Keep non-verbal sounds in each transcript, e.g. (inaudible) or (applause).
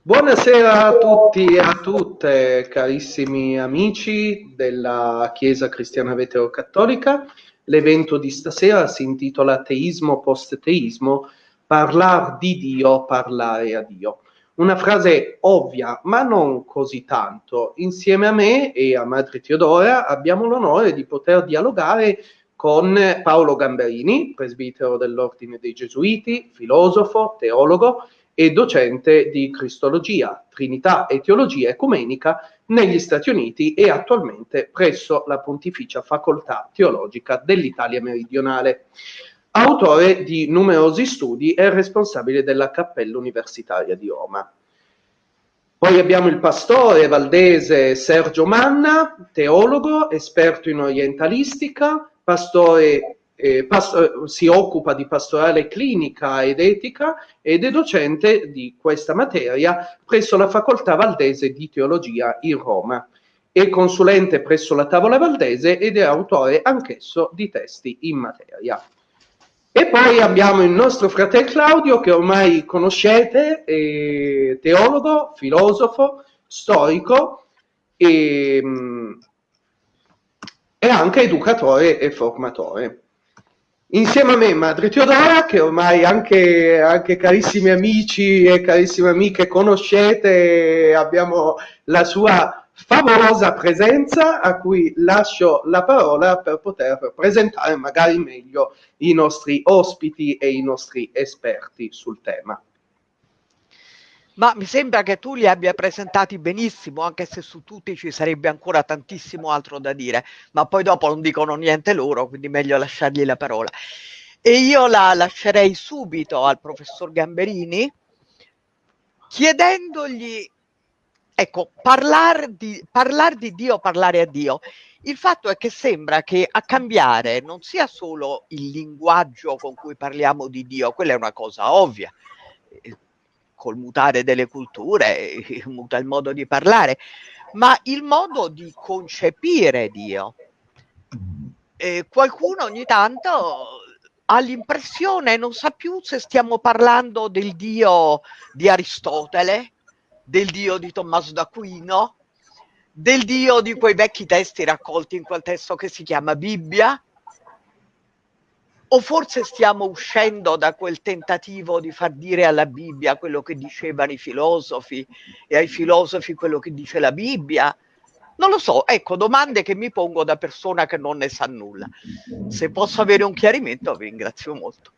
Buonasera a tutti e a tutte, carissimi amici della Chiesa Cristiana Vetero-Cattolica. L'evento di stasera si intitola Teismo post-teismo, parlar di Dio, parlare a Dio. Una frase ovvia, ma non così tanto. Insieme a me e a Madre Teodora abbiamo l'onore di poter dialogare con Paolo Gamberini, presbitero dell'Ordine dei Gesuiti, filosofo, teologo, e docente di Cristologia, Trinità e Teologia Ecumenica negli Stati Uniti e attualmente presso la Pontificia Facoltà Teologica dell'Italia Meridionale. Autore di numerosi studi e responsabile della Cappella Universitaria di Roma. Poi abbiamo il pastore valdese Sergio Manna, teologo, esperto in orientalistica, pastore eh, pasto- si occupa di pastorale clinica ed etica ed è docente di questa materia presso la Facoltà Valdese di Teologia in Roma. È consulente presso la Tavola Valdese ed è autore anch'esso di testi in materia. E poi abbiamo il nostro fratello Claudio che ormai conoscete, teologo, filosofo, storico e, e anche educatore e formatore. Insieme a me Madre Teodora, che ormai anche, anche carissimi amici e carissime amiche conoscete, abbiamo la sua favolosa presenza a cui lascio la parola per poter presentare magari meglio i nostri ospiti e i nostri esperti sul tema ma mi sembra che tu li abbia presentati benissimo, anche se su tutti ci sarebbe ancora tantissimo altro da dire, ma poi dopo non dicono niente loro, quindi meglio lasciargli la parola. E io la lascerei subito al professor Gamberini chiedendogli, ecco, parlare di, parlar di Dio, parlare a Dio. Il fatto è che sembra che a cambiare non sia solo il linguaggio con cui parliamo di Dio, quella è una cosa ovvia col mutare delle culture, (laughs) muta il modo di parlare, ma il modo di concepire Dio. Eh, qualcuno ogni tanto ha l'impressione, non sa più se stiamo parlando del Dio di Aristotele, del Dio di Tommaso d'Aquino, del Dio di quei vecchi testi raccolti in quel testo che si chiama Bibbia, o forse stiamo uscendo da quel tentativo di far dire alla Bibbia quello che dicevano i filosofi e ai filosofi quello che dice la Bibbia? Non lo so, ecco, domande che mi pongo da persona che non ne sa nulla. Se posso avere un chiarimento vi ringrazio molto.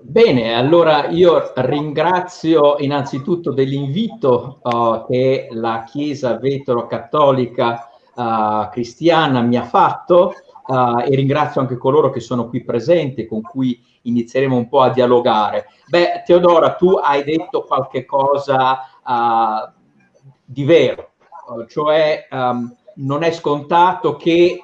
Bene, allora io ringrazio innanzitutto dell'invito uh, che la Chiesa vetero-cattolica uh, cristiana mi ha fatto uh, e ringrazio anche coloro che sono qui presenti, con cui inizieremo un po' a dialogare. Beh, Teodora, tu hai detto qualche cosa uh, di vero, uh, cioè um, non è scontato che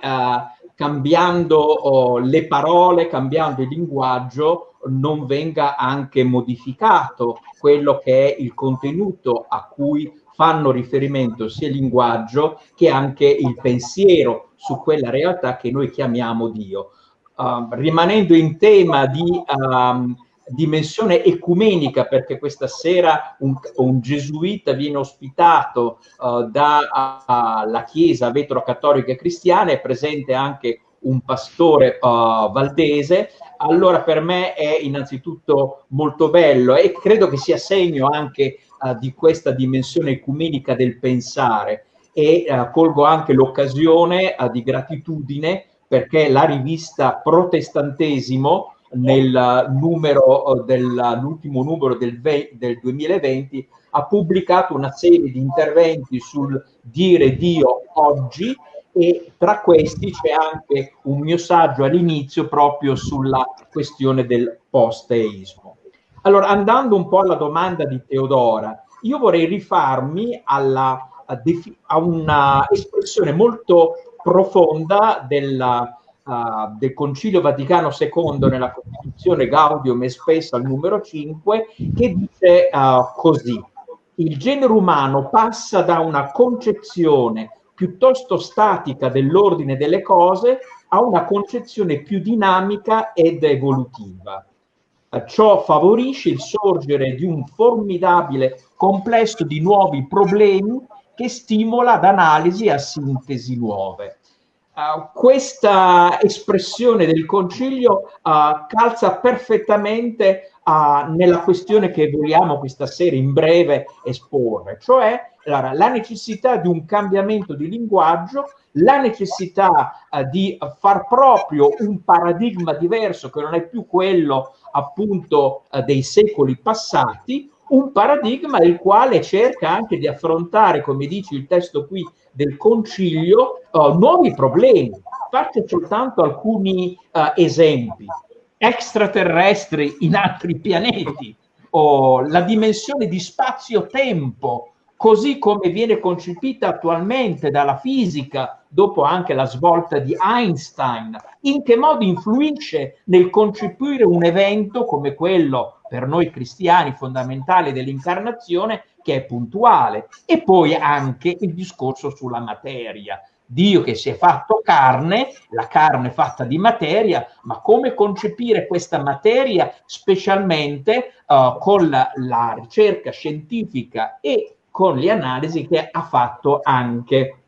cambiando oh, le parole, cambiando il linguaggio, non venga anche modificato quello che è il contenuto a cui fanno riferimento sia il linguaggio che anche il pensiero su quella realtà che noi chiamiamo Dio. Uh, rimanendo in tema di um, dimensione ecumenica, perché questa sera un, un gesuita viene ospitato uh, dalla Chiesa vetro-cattolica e cristiana, è presente anche un pastore uh, valdese, allora per me è innanzitutto molto bello e credo che sia segno anche uh, di questa dimensione ecumenica del pensare e uh, colgo anche l'occasione uh, di gratitudine perché la rivista Protestantesimo nel numero dell'ultimo numero del, del 2020 ha pubblicato una serie di interventi sul dire Dio oggi e tra questi c'è anche un mio saggio all'inizio proprio sulla questione del posteismo. Allora, andando un po' alla domanda di Teodora, io vorrei rifarmi alla, a, a una espressione molto profonda della, uh, del Concilio Vaticano II nella Costituzione Gaudium e Spes al numero 5 che dice uh, così il genere umano passa da una concezione piuttosto statica dell'ordine delle cose a una concezione più dinamica ed evolutiva. Ciò favorisce il sorgere di un formidabile complesso di nuovi problemi che stimola ad analisi e a sintesi nuove. Uh, questa espressione del concilio uh, calza perfettamente uh, nella questione che vogliamo questa sera in breve esporre, cioè allora, la necessità di un cambiamento di linguaggio, la necessità di far proprio un paradigma diverso che non è più quello appunto dei secoli passati, un paradigma il quale cerca anche di affrontare, come dice il testo qui del concilio, uh, nuovi problemi. Faccio soltanto alcuni uh, esempi. Extraterrestri in altri pianeti, o la dimensione di spazio-tempo, così come viene concepita attualmente dalla fisica, dopo anche la svolta di Einstein, in che modo influisce nel concepire un evento come quello per noi cristiani fondamentale dell'incarnazione, che è puntuale, e poi anche il discorso sulla materia. Dio che si è fatto carne, la carne fatta di materia, ma come concepire questa materia specialmente uh, con la, la ricerca scientifica e con le analisi che ha fatto anche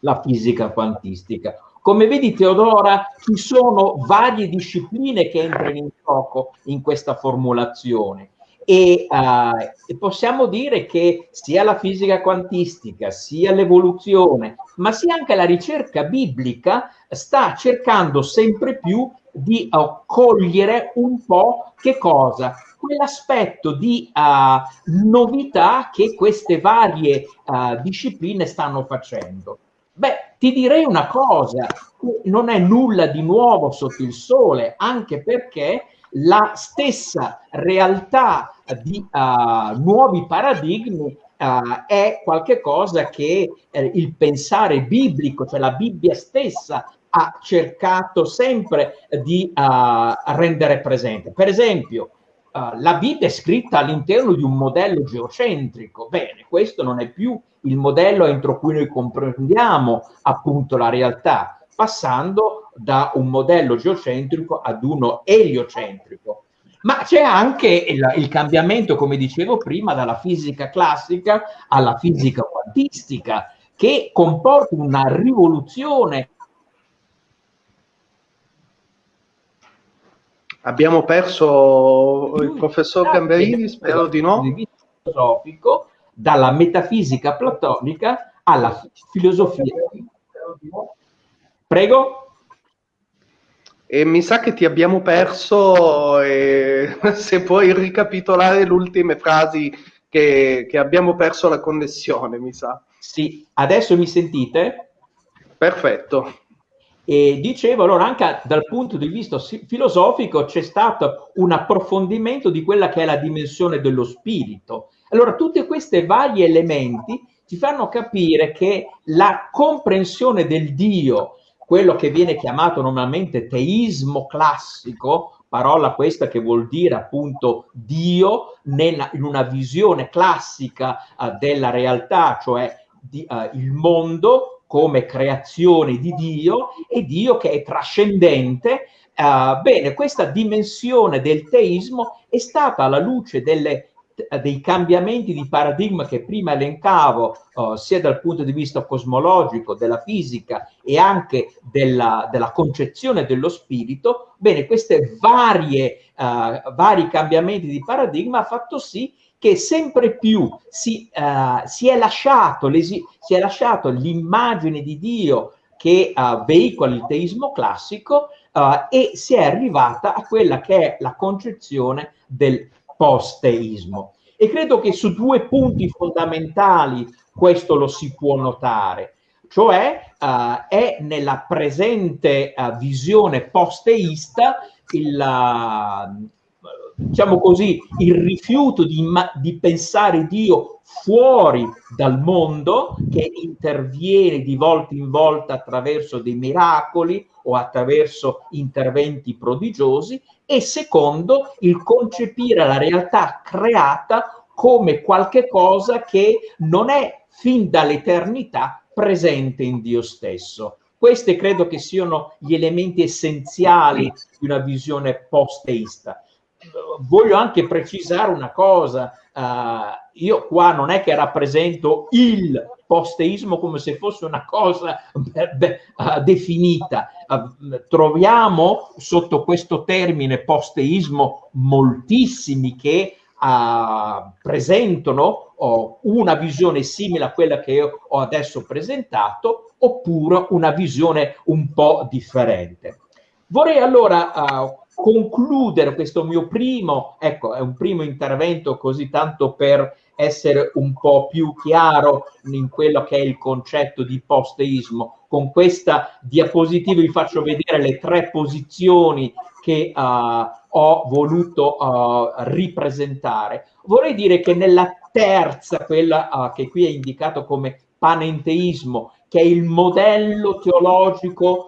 la fisica quantistica. Come vedi Teodora, ci sono varie discipline che entrano in gioco in questa formulazione e, uh, possiamo dire che sia la fisica quantistica, sia l'evoluzione, ma sia anche la ricerca biblica sta cercando sempre più di uh, cogliere un po' che cosa? Quell'aspetto di uh, novità che queste varie uh, discipline stanno facendo. Beh, ti direi una cosa, non è nulla di nuovo sotto il sole, anche perché la stessa realtà di nuovi paradigmi uh, è qualcosa che eh, il pensare biblico, cioè la Bibbia stessa, ha cercato sempre di uh, rendere presente. Per esempio, uh, la Bibbia è scritta all'interno di un modello geocentrico. Bene, questo non è più il modello entro cui noi comprendiamo appunto la realtà, passando da un modello geocentrico ad uno eliocentrico. Ma c'è anche il, il, cambiamento, come dicevo prima, dalla fisica classica alla fisica quantistica, che comporta una rivoluzione Abbiamo perso il professor Gamberini, spero di no. Filosofico, dalla metafisica platonica alla filosofia. Prego. E mi sa che ti abbiamo perso, e (laughs) se puoi ricapitolare le ultime frasi che, che abbiamo perso la connessione, mi sa. Sì, adesso mi sentite? Perfetto. E dicevo, allora, anche dal punto di vista filosofico c'è stato un approfondimento di quella che è la dimensione dello spirito. Allora, tutti questi vari elementi ci fanno capire che la comprensione del Dio, quello che viene chiamato normalmente teismo classico, parola questa che vuol dire appunto Dio nella, in una visione classica uh, della realtà, cioè di, uh, il mondo come creazione di Dio e Dio che è trascendente. Uh, bene, questa dimensione del teismo è stata alla luce delle, dei cambiamenti di paradigma che prima elencavo, uh, sia dal punto di vista cosmologico, della fisica e anche della, della concezione dello spirito, bene, questi uh, vari cambiamenti di paradigma ha fatto sì che sempre più si, uh, si, è, lasciato l'immagine di Dio che uh, veicola il teismo classico uh, e si è arrivata a quella che è la concezione del post-teismo. E credo che su due punti fondamentali questo lo si può notare, cioè uh, è nella presente visione post-teista il, diciamo così, il rifiuto di, di pensare Dio fuori dal mondo che interviene di volta in volta attraverso dei miracoli o attraverso interventi prodigiosi e secondo il concepire la realtà creata come qualche cosa che non è fin dall'eternità presente in Dio stesso. Questi credo che siano gli elementi essenziali di una visione post-teista. Voglio anche precisare una cosa, uh, io qua non è che rappresento il posteismo come se fosse una cosa beh, beh, uh, definita. Uh, troviamo sotto questo termine posteismo moltissimi che presentano una visione simile a quella che io ho adesso presentato oppure una visione un po' differente. Vorrei allora concludere questo mio primo, ecco, è un primo intervento così tanto per essere un po' più chiaro in quello che è il concetto di posteismo. Con questa diapositiva vi faccio vedere le tre posizioni che uh, ho voluto uh, ripresentare. Vorrei dire che nella terza, quella uh, che qui è indicato come panenteismo, che è il modello teologico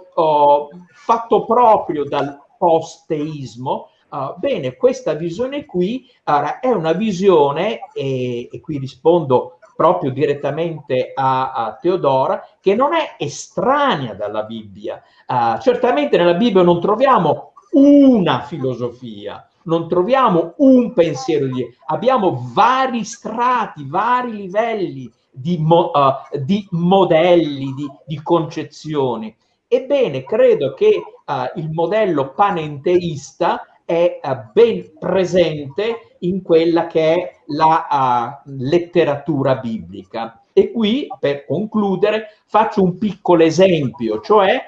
fatto proprio dal posteismo, Uh, bene, questa visione qui uh, è una visione, e, e, qui rispondo proprio direttamente a, a, Teodora, che non è estranea dalla Bibbia. Uh, certamente nella Bibbia non troviamo una filosofia, non troviamo un pensiero di abbiamo vari strati, vari livelli di, mo, di modelli, di, di concezioni. Ebbene, credo che uh, il modello panenteista è uh, ben presente in quella che è la uh, letteratura biblica. E qui, per concludere, faccio un piccolo esempio, cioè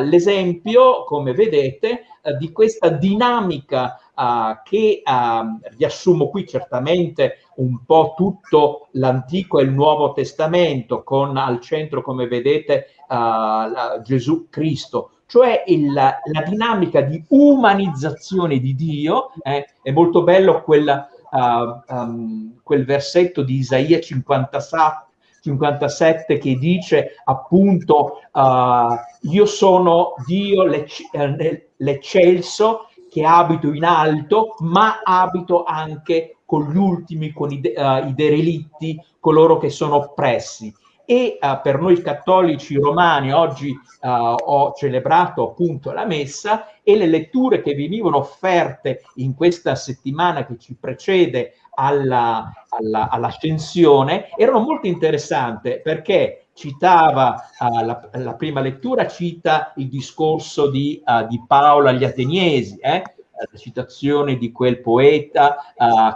l'esempio, come vedete, di questa dinamica uh, che uh, riassumo qui certamente un po' tutto l'Antico e il Nuovo Testamento, con al centro, come vedete, uh, Gesù Cristo, cioè il, la dinamica di umanizzazione di Dio. Eh, è molto bello quel, um, quel versetto di Isaia 57 57 che dice appunto uh, io sono Dio l'eccelso che abito in alto, ma abito anche con gli ultimi, con i, uh, i derelitti, coloro che sono oppressi. E uh, per noi cattolici romani oggi uh, ho celebrato appunto la messa e le letture che venivano offerte in questa settimana che ci precede alla, alla, all'ascensione erano molto interessanti perché citava uh, la, la, prima lettura, cita il discorso di, di Paolo agli Ateniesi, eh? la citazione di quel poeta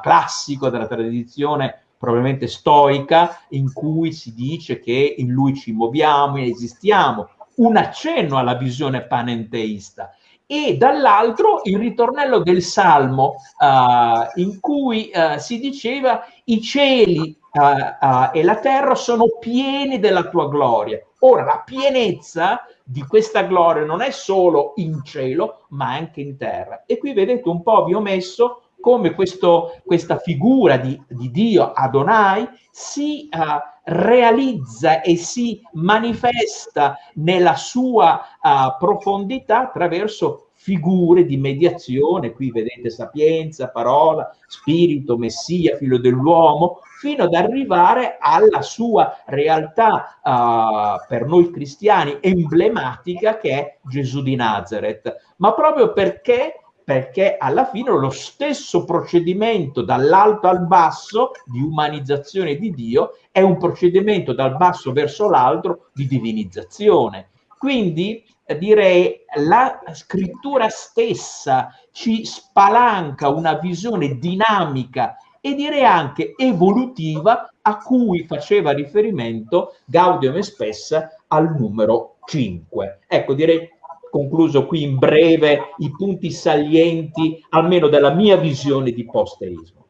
classico della tradizione probabilmente stoica in cui si dice che in lui ci muoviamo e esistiamo, un accenno alla visione panenteista e dall'altro il ritornello del Salmo uh, in cui uh, si diceva i cieli uh, e la terra sono pieni della tua gloria. Ora, la pienezza di questa gloria non è solo in cielo, ma anche in terra. E qui vedete un po' vi ho messo come questo, questa figura di, di, Dio Adonai si uh, realizza e si manifesta nella sua uh, profondità attraverso figure di mediazione, qui vedete sapienza, parola, spirito, messia, figlio dell'uomo, fino ad arrivare alla sua realtà uh, per noi cristiani emblematica che è Gesù di Nazareth. Ma proprio perché perché alla fine lo stesso procedimento dall'alto al basso di umanizzazione di Dio è un procedimento dal basso verso l'alto di divinizzazione. Quindi eh, direi la scrittura stessa ci spalanca una visione dinamica e direi anche evolutiva a cui faceva riferimento Gaudium e Spessa al numero 5. Ecco, direi concluso qui in breve i punti salienti almeno della mia visione di posteismo.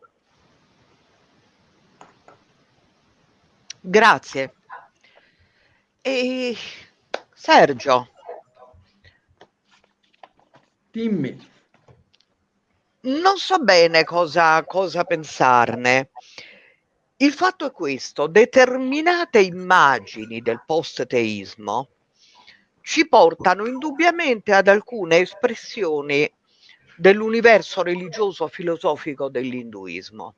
Grazie. E Sergio. Dimmi. Non so bene cosa, cosa pensarne. Il fatto è questo, determinate immagini del post-teismo ci portano indubbiamente ad alcune espressioni dell'universo religioso filosofico dell'induismo.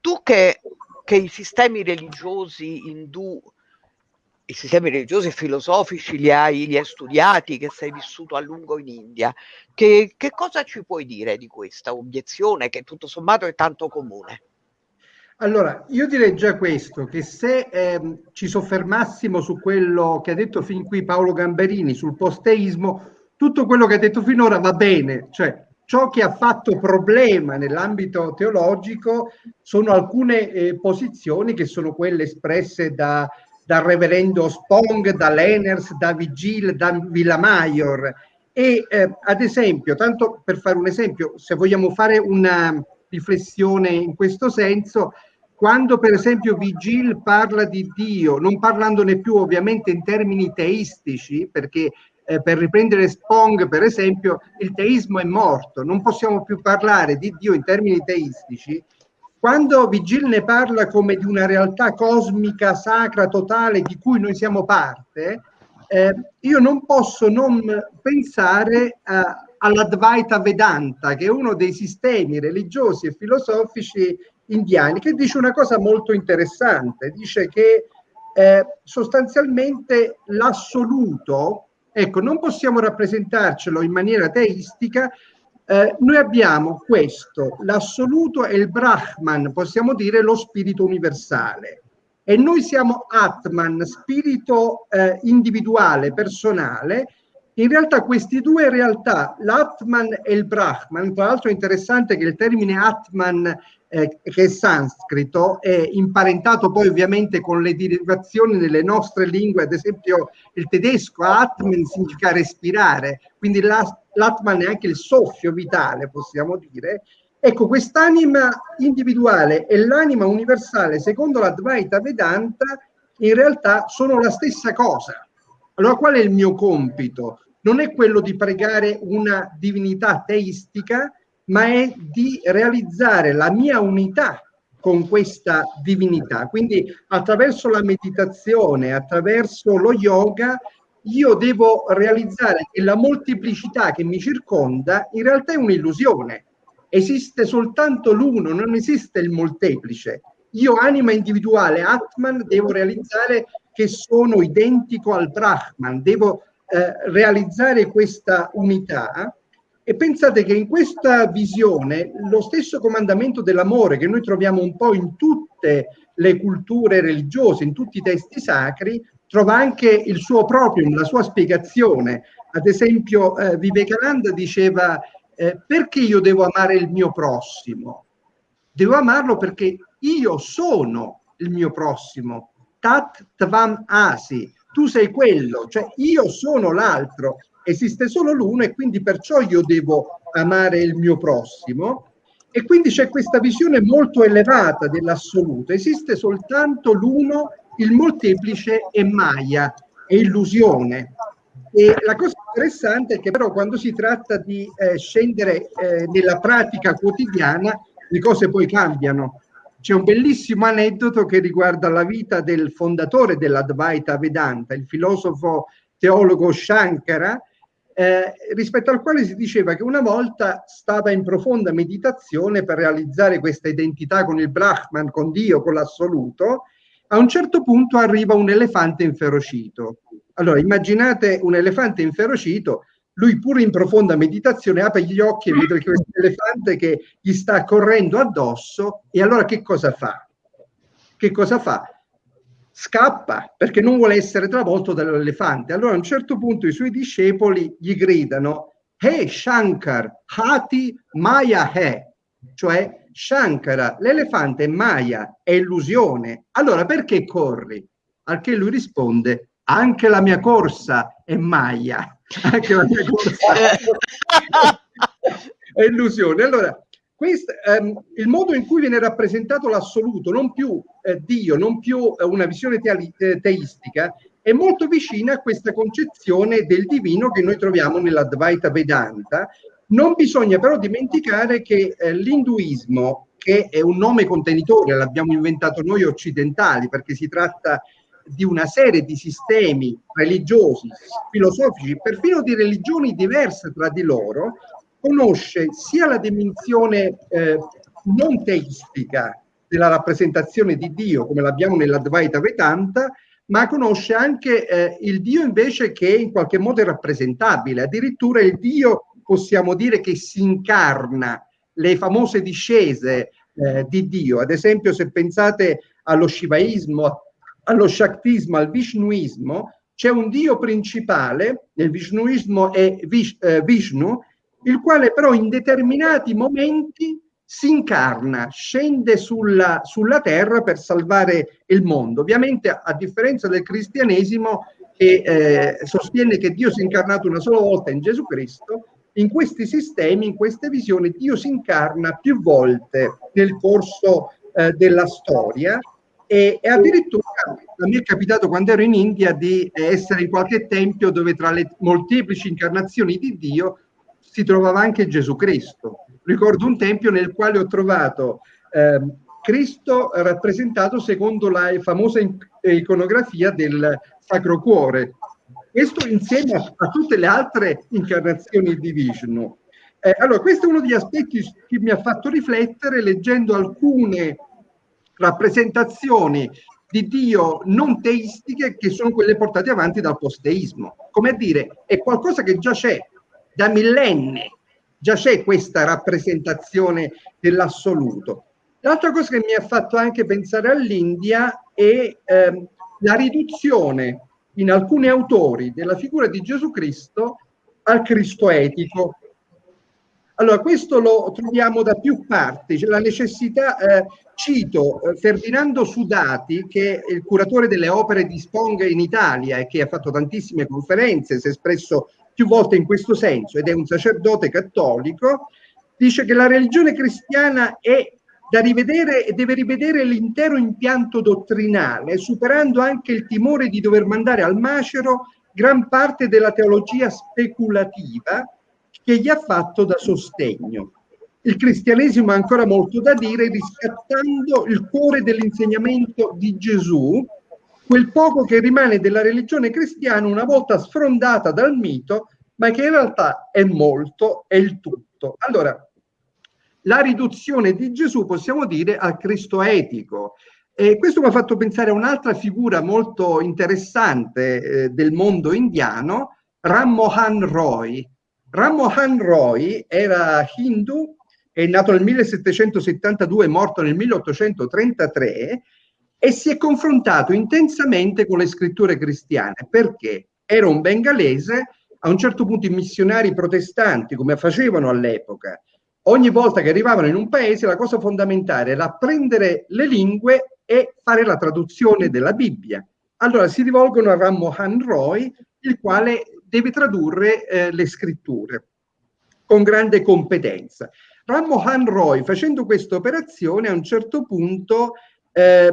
Tu che, che i sistemi religiosi indù i sistemi religiosi e filosofici li hai, li hai, studiati, che sei vissuto a lungo in India. Che, che cosa ci puoi dire di questa obiezione che tutto sommato è tanto comune? Allora, io direi già questo, che se ehm, ci soffermassimo su quello che ha detto fin qui Paolo Gamberini, sul posteismo, tutto quello che ha detto finora va bene, cioè ciò che ha fatto problema nell'ambito teologico sono alcune eh, posizioni che sono quelle espresse da, dal reverendo Spong, da Lenners, da Vigil, da Villamaior e eh, ad esempio, tanto per fare un esempio, se vogliamo fare una riflessione in questo senso, quando per esempio Vigil parla di Dio, non parlandone più ovviamente in termini teistici, perché eh, per riprendere Spong per esempio, il teismo è morto, non possiamo più parlare di Dio in termini teistici, quando Vigil ne parla come di una realtà cosmica, sacra, totale, di cui noi siamo parte, eh, io non posso non pensare a, all'Advaita Vedanta, che è uno dei sistemi religiosi e filosofici indiani, che dice una cosa molto interessante, dice che eh, sostanzialmente l'assoluto, ecco, non possiamo rappresentarcelo in maniera teistica, eh, noi abbiamo questo, l'assoluto è il Brahman, possiamo dire lo spirito universale, e noi siamo Atman, spirito eh, individuale, personale, in realtà queste due realtà, l'Atman e il Brahman, tra l'altro è interessante che il termine Atman, eh, che è sanscrito, è imparentato poi ovviamente con le derivazioni nelle nostre lingue, ad esempio il tedesco, Atman significa respirare, quindi l'Atman è anche il soffio vitale, possiamo dire. Ecco, quest'anima individuale e l'anima universale, secondo l'Advaita Vedanta, in realtà sono la stessa cosa. Allora qual è il mio compito? Non è quello di pregare una divinità teistica, ma è di realizzare la mia unità con questa divinità. Quindi attraverso la meditazione, attraverso lo yoga, io devo realizzare che la molteplicità che mi circonda in realtà è un'illusione. Esiste soltanto l'uno, non esiste il molteplice. Io, anima individuale, Atman, devo realizzare che sono identico al Brahman, devo eh, realizzare questa unità e pensate che in questa visione lo stesso comandamento dell'amore che noi troviamo un po' in tutte le culture religiose, in tutti i testi sacri, trova anche il suo proprio, la sua spiegazione. Ad esempio, eh, Vivekananda diceva eh, perché io devo amare il mio prossimo? Devo amarlo perché io sono il mio prossimo. Tat tvam asi, tu sei quello, cioè io sono l'altro, esiste solo l'uno e quindi perciò io devo amare il mio prossimo. E quindi c'è questa visione molto elevata dell'assoluto, esiste soltanto l'uno, il molteplice è Maya, è illusione. E la cosa interessante è che però quando si tratta di eh, scendere eh, nella pratica quotidiana, le cose poi cambiano. C'è un bellissimo aneddoto che riguarda la vita del fondatore dell'Advaita Vedanta, il filosofo teologo Shankara, eh, rispetto al quale si diceva che una volta stava in profonda meditazione per realizzare questa identità con il Brahman, con Dio, con l'assoluto. A un certo punto arriva un elefante inferocito. Allora, immaginate un elefante inferocito lui pure in profonda meditazione apre gli occhi e vede questo elefante che gli sta correndo addosso e allora che cosa fa? Che cosa fa? Scappa perché non vuole essere travolto dall'elefante. Allora a un certo punto i suoi discepoli gli gridano Hey Shankar, Hati Maya He, cioè Shankara, l'elefante è Maya, è illusione. Allora perché corri? Al che lui risponde anche la mia corsa è Maya anche la mia corsa è illusione. Allora, questo, ehm, il modo in cui viene rappresentato l'assoluto, non più eh, Dio, non più eh, una visione te- eh, teistica, è molto vicina a questa concezione del divino che noi troviamo nell'Advaita Vedanta. Non bisogna però dimenticare che eh, l'induismo, che è un nome contenitore, l'abbiamo inventato noi occidentali perché si tratta di una serie di sistemi religiosi, filosofici, perfino di religioni diverse tra di loro, conosce sia la dimensione eh, non teistica della rappresentazione di Dio, come l'abbiamo nell'Advaita Vedanta, ma conosce anche eh, il Dio invece che in qualche modo è rappresentabile, addirittura il Dio possiamo dire che si incarna, le famose discese eh, di Dio, ad esempio se pensate allo Shivaismo, allo Shaktismo, al Vishnuismo, c'è un Dio principale, nel Vishnuismo è Vish, eh, Vishnu, il quale però in determinati momenti si incarna, scende sulla, sulla, terra per salvare il mondo. Ovviamente, a differenza del cristianesimo, che eh, sostiene che Dio si è incarnato una sola volta in Gesù Cristo, in questi sistemi, in queste visioni, Dio si incarna più volte nel corso eh, della storia e, e, addirittura me è capitato quando ero in India di essere in qualche tempio dove tra le molteplici incarnazioni di Dio si trovava anche Gesù Cristo ricordo un tempio nel quale ho trovato eh, Cristo rappresentato secondo la famosa iconografia del Sacro Cuore. Questo insieme a, a tutte le altre incarnazioni di Vishnu. Eh, allora, questo è uno degli aspetti che mi ha fatto riflettere leggendo alcune rappresentazioni di Dio non teistiche che sono quelle portate avanti dal posteismo. Come a dire, è qualcosa che già c'è da millenni già c'è questa rappresentazione dell'assoluto. L'altra cosa che mi ha fatto anche pensare all'India è ehm, la riduzione in alcuni autori della figura di Gesù Cristo al Cristo etico. Allora, questo lo troviamo da più parti, c'è la necessità, eh, cito eh, Ferdinando Sudati, che è il curatore delle opere di Spong in Italia e che ha fatto tantissime conferenze, si è espresso più volte in questo senso ed è un sacerdote cattolico, dice che la religione cristiana è da rivedere e deve rivedere l'intero impianto dottrinale, superando anche il timore di dover mandare al macero gran parte della teologia speculativa che gli ha fatto da sostegno. Il cristianesimo ha ancora molto da dire riscattando il cuore dell'insegnamento di Gesù, quel poco che rimane della religione cristiana una volta sfrondata dal mito, ma che in realtà è molto, è il tutto. Allora, la riduzione di Gesù possiamo dire al Cristo etico. E questo mi ha fatto pensare a un'altra figura molto interessante eh, del mondo indiano, Ram Mohan Roy. Ram Mohan Roy era hindu, è nato nel 1772 morto nel 1833 e si è confrontato intensamente con le scritture cristiane perché era un bengalese, a un certo punto i missionari protestanti, come facevano all'epoca, ogni volta che arrivavano in un paese la cosa fondamentale era prendere le lingue e fare la traduzione della Bibbia. Allora si rivolgono a Ram Mohan Roy, il quale deve tradurre eh, le scritture con grande competenza. Ram Mohan Roy, facendo questa operazione, a un certo punto eh,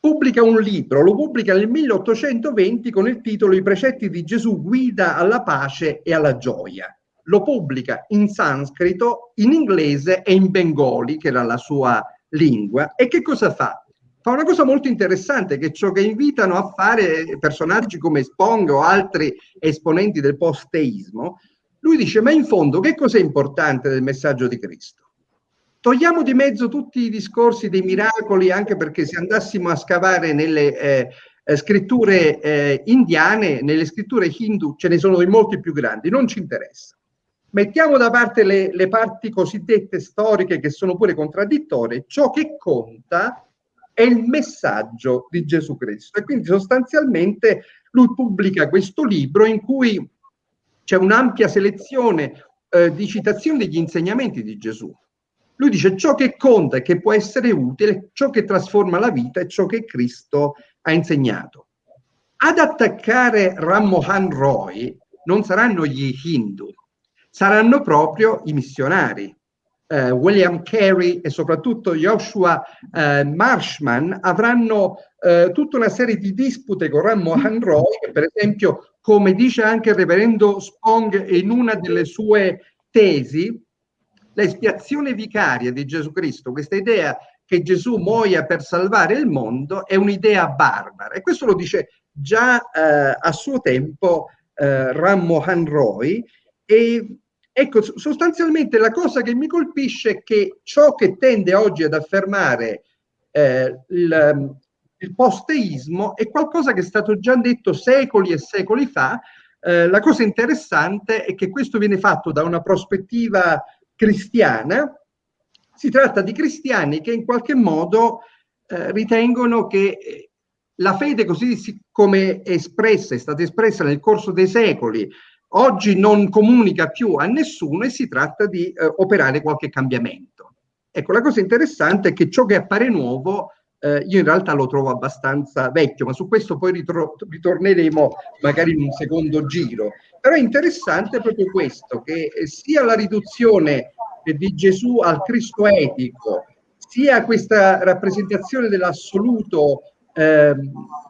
pubblica un libro, lo pubblica nel 1820 con il titolo I precetti di Gesù guida alla pace e alla gioia. Lo pubblica in sanscrito, in inglese e in bengali, che era la sua lingua. E che cosa fa? Fa una cosa molto interessante, che è ciò che invitano a fare personaggi come Spong o altri esponenti del post-teismo. Lui dice, ma in fondo che cosa è importante del messaggio di Cristo? Togliamo di mezzo tutti i discorsi dei miracoli, anche perché se andassimo a scavare nelle eh, eh, scritture eh, indiane, nelle scritture hindu, ce ne sono di molti più grandi, non ci interessa. Mettiamo da parte le, le parti cosiddette storiche che sono pure contraddittorie, ciò che conta è il messaggio di Gesù Cristo. E quindi sostanzialmente lui pubblica questo libro in cui c'è un'ampia selezione eh, di citazioni degli insegnamenti di Gesù. Lui dice ciò che conta e che può essere utile, ciò che trasforma la vita è ciò che Cristo ha insegnato. Ad attaccare Ram Mohan Roy non saranno gli Hindu, saranno proprio i missionari. Uh, William Carey e soprattutto Joshua uh, Marshman avranno uh, tutta una serie di dispute con Ram Mohan Roy, che per esempio, come dice anche il reverendo Spong in una delle sue tesi, l'espiazione vicaria di Gesù Cristo, questa idea che Gesù muoia per salvare il mondo, è un'idea barbara. E questo lo dice già eh, a suo tempo eh, Ram Mohan Roy. E ecco, sostanzialmente la cosa che mi colpisce è che ciò che tende oggi ad affermare eh, il, il posteismo è qualcosa che è stato già detto secoli e secoli fa. Eh, la cosa interessante è che questo viene fatto da una prospettiva cristiana. Si tratta di cristiani che in qualche modo eh, ritengono che eh, la fede così come è espressa, è stata espressa nel corso dei secoli, oggi non comunica più a nessuno e si tratta di eh, operare qualche cambiamento. Ecco, la cosa interessante è che ciò che appare nuovo eh, io in realtà lo trovo abbastanza vecchio, ma su questo poi ritorneremo magari in un secondo giro. Però è interessante proprio questo, che eh, sia la riduzione di Gesù al Cristo etico, sia questa rappresentazione dell'assoluto eh,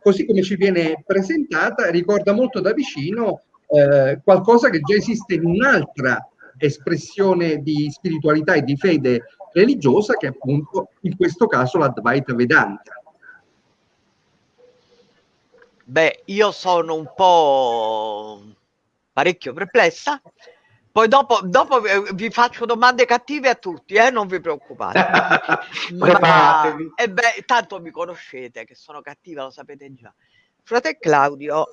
così come ci viene presentata, ricorda molto da vicino eh, qualcosa che già esiste in un'altra espressione di spiritualità e di fede religiosa che è appunto in questo caso l'Advaita Vedanta. Beh, io sono un po' parecchio perplessa. Poi dopo, dopo vi faccio domande cattive a tutti, eh? non vi preoccupate. (laughs) Ma, eh beh, tanto mi conoscete che sono cattiva, lo sapete già. Frate Claudio,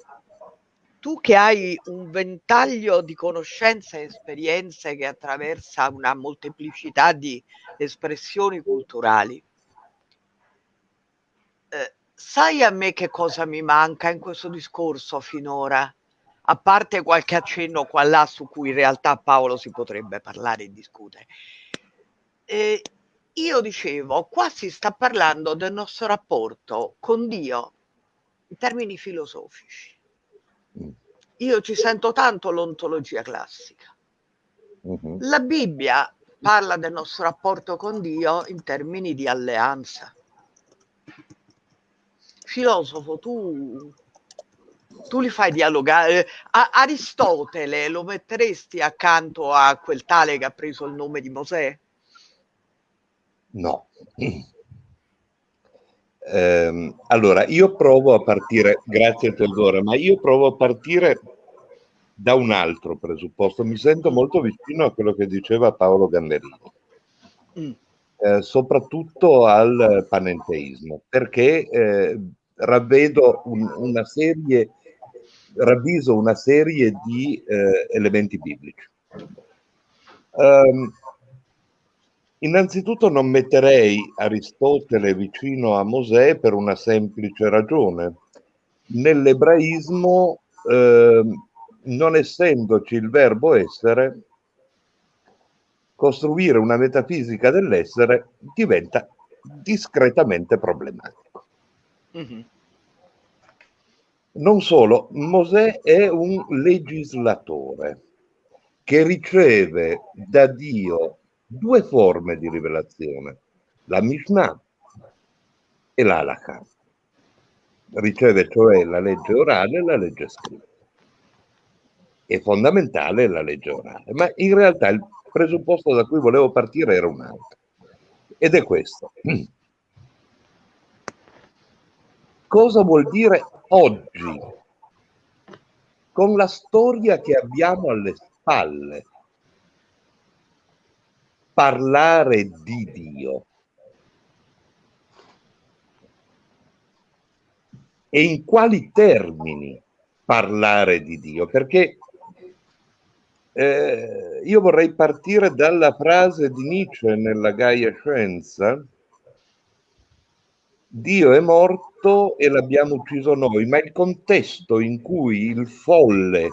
tu che hai un ventaglio di conoscenze e esperienze che attraversa una molteplicità di espressioni culturali, eh, sai a me che cosa mi manca in questo discorso finora? A parte qualche accenno qua là su cui in realtà Paolo si potrebbe parlare e discutere. Eh, io dicevo, qua si sta parlando del nostro rapporto con Dio in termini filosofici io ci sento tanto l'ontologia classica. Uh-huh. La Bibbia parla del nostro rapporto con Dio in termini di alleanza. Filosofo, tu, tu li fai dialogare. A- Aristotele lo metteresti accanto a quel tale che ha preso il nome di Mosè? No. (clears throat) Eh, allora, io provo a partire, grazie Teodora, ma io provo a partire da un altro presupposto. Mi sento molto vicino a quello che diceva Paolo Gamberini, mm. eh, soprattutto al panenteismo, perché eh, ravvedo un, una serie, ravviso una serie di eh, elementi biblici. Um, Innanzitutto non metterei Aristotele vicino a Mosè per una semplice ragione. Nell'ebraismo, eh, non essendoci il verbo essere, costruire una metafisica dell'essere diventa discretamente problematico. Mm-hmm. Non solo, Mosè è un legislatore che riceve da Dio due forme di rivelazione, la Mishnah e l'Alakha. Riceve cioè la legge orale e la legge scritta. È fondamentale la legge orale, ma in realtà il presupposto da cui volevo partire era un altro. Ed è questo. (clears throat) Cosa vuol dire oggi, con la storia che abbiamo alle spalle, parlare di Dio. E in quali termini parlare di Dio? Perché eh, io vorrei partire dalla frase di Nietzsche nella Gaia Scienza, Dio è morto e l'abbiamo ucciso noi, ma il contesto in cui il folle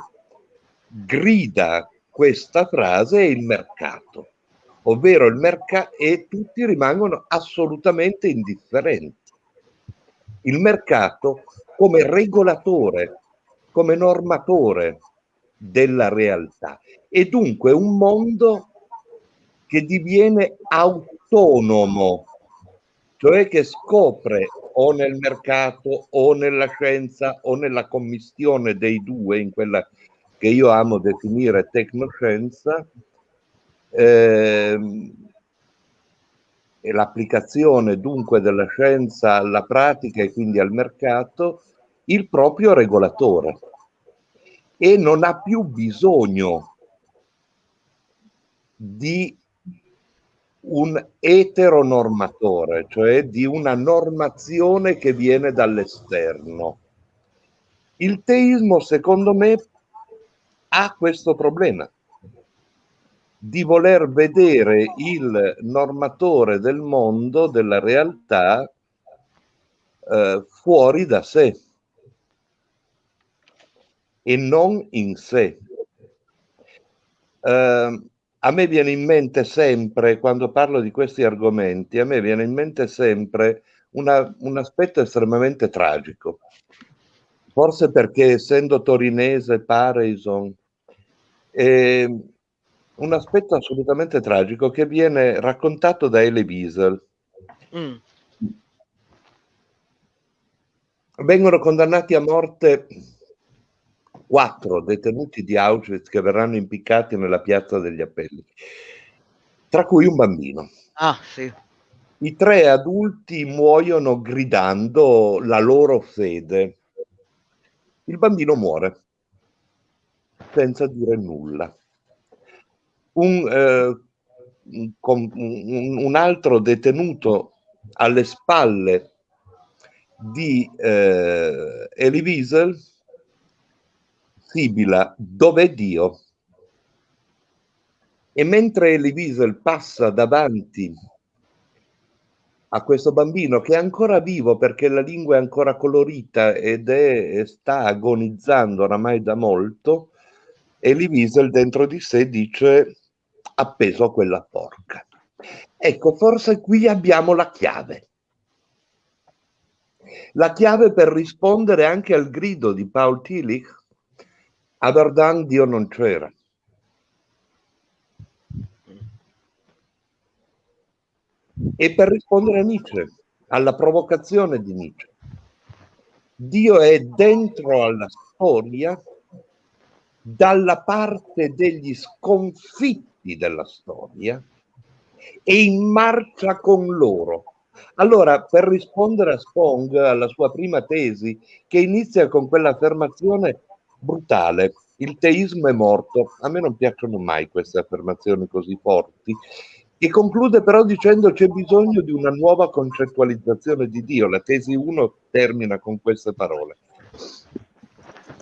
grida questa frase è il mercato ovvero il mercato, e tutti rimangono assolutamente indifferenti. Il mercato come regolatore, come normatore della realtà e dunque un mondo che diviene autonomo, cioè che scopre o nel mercato o nella scienza o nella commistione dei due, in quella che io amo definire tecnoscienza, eh, l'applicazione dunque della scienza alla pratica e quindi al mercato, il proprio regolatore e non ha più bisogno di un eteronormatore, cioè di una normazione che viene dall'esterno. Il teismo, secondo me, ha questo problema di voler vedere il normatore del mondo, della realtà, eh, fuori da sé e non in sé. Eh, a me viene in mente sempre, quando parlo di questi argomenti, a me viene in mente sempre una, un aspetto estremamente tragico. Forse perché essendo torinese, Parison, eh, un aspetto assolutamente tragico che viene raccontato da Elie Wiesel. Mm. Vengono condannati a morte quattro detenuti di Auschwitz che verranno impiccati nella piazza degli appelli, tra cui un bambino. Ah, sì. I tre adulti muoiono gridando la loro fede. Il bambino muore senza dire nulla. Un, eh, un, un altro detenuto alle spalle di eh, Elie Wiesel sibila dov'è Dio? E mentre Elie Wiesel passa davanti a questo bambino che è ancora vivo perché la lingua è ancora colorita ed è, sta agonizzando oramai da molto, Elie Wiesel dentro di sé dice appeso a quella porca. Ecco, forse qui abbiamo la chiave. La chiave per rispondere anche al grido di Paul Tillich a Verdun Dio non c'era. E per rispondere a Nietzsche, alla provocazione di Nietzsche, Dio è dentro alla storia dalla parte degli sconfitti della storia e in marcia con loro. Allora, per rispondere a Spong, alla sua prima tesi, che inizia con quell'affermazione brutale. Il teismo è morto. A me non piacciono mai queste affermazioni così forti. E conclude però dicendo c'è bisogno di una nuova concettualizzazione di Dio. La tesi 1 termina con queste parole.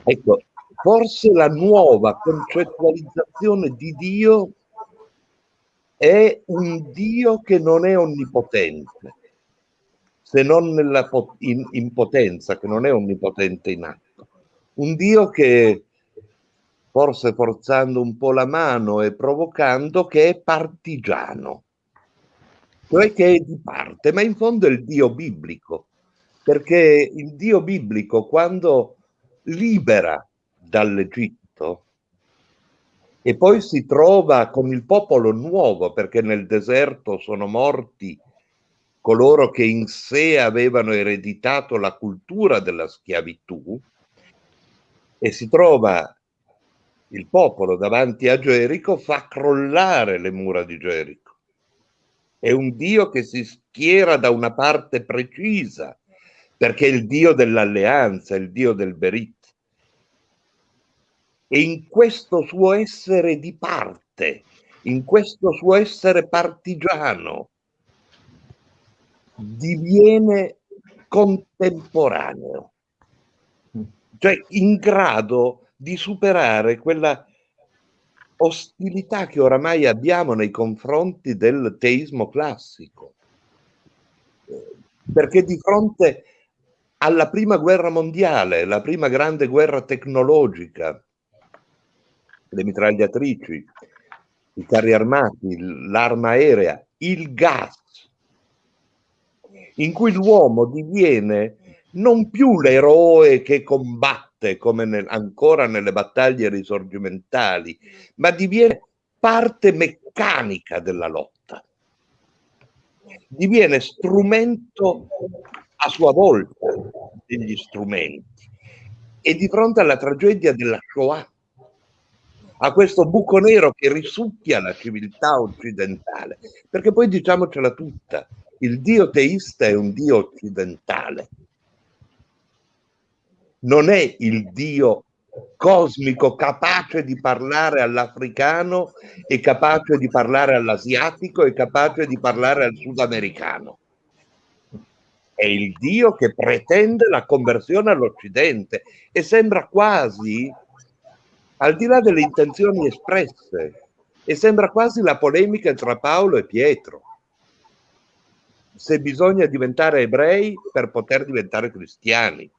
Ecco, forse la nuova concettualizzazione di Dio è un Dio che non è onnipotente, se non nella in, in potenza, che non è onnipotente in atto. Un Dio che forse forzando un po' la mano e provocando che è partigiano, cioè che è di parte, ma in fondo è il Dio biblico, perché il Dio biblico quando libera dall'Egitto e poi si trova con il popolo nuovo, perché nel deserto sono morti coloro che in sé avevano ereditato la cultura della schiavitù, e si trova il popolo davanti a Gerico, fa crollare le mura di Gerico. È un Dio che si schiera da una parte precisa, perché è il Dio dell'alleanza, il Dio del Berit. E in questo suo essere di parte, in questo suo essere partigiano, diviene contemporaneo cioè in grado di superare quella ostilità che oramai abbiamo nei confronti del teismo classico. Perché di fronte alla prima guerra mondiale, la prima grande guerra tecnologica, le mitragliatrici, i carri armati, l'arma aerea, il gas, in cui l'uomo diviene non più l'eroe che combatte come nel, ancora nelle battaglie risorgimentali, ma diviene parte meccanica della lotta. Diviene strumento a sua volta degli strumenti. E di fronte alla tragedia della Shoah, a questo buco nero che risucchia la civiltà occidentale, perché poi diciamocela tutta, il Dio teista è un Dio occidentale non è il Dio cosmico capace di parlare all'africano e capace di parlare all'asiatico e capace di parlare al sudamericano. È il Dio che pretende la conversione all'Occidente e sembra quasi, al di là delle intenzioni espresse, e sembra quasi la polemica tra Paolo e Pietro. Se bisogna diventare ebrei per poter diventare cristiani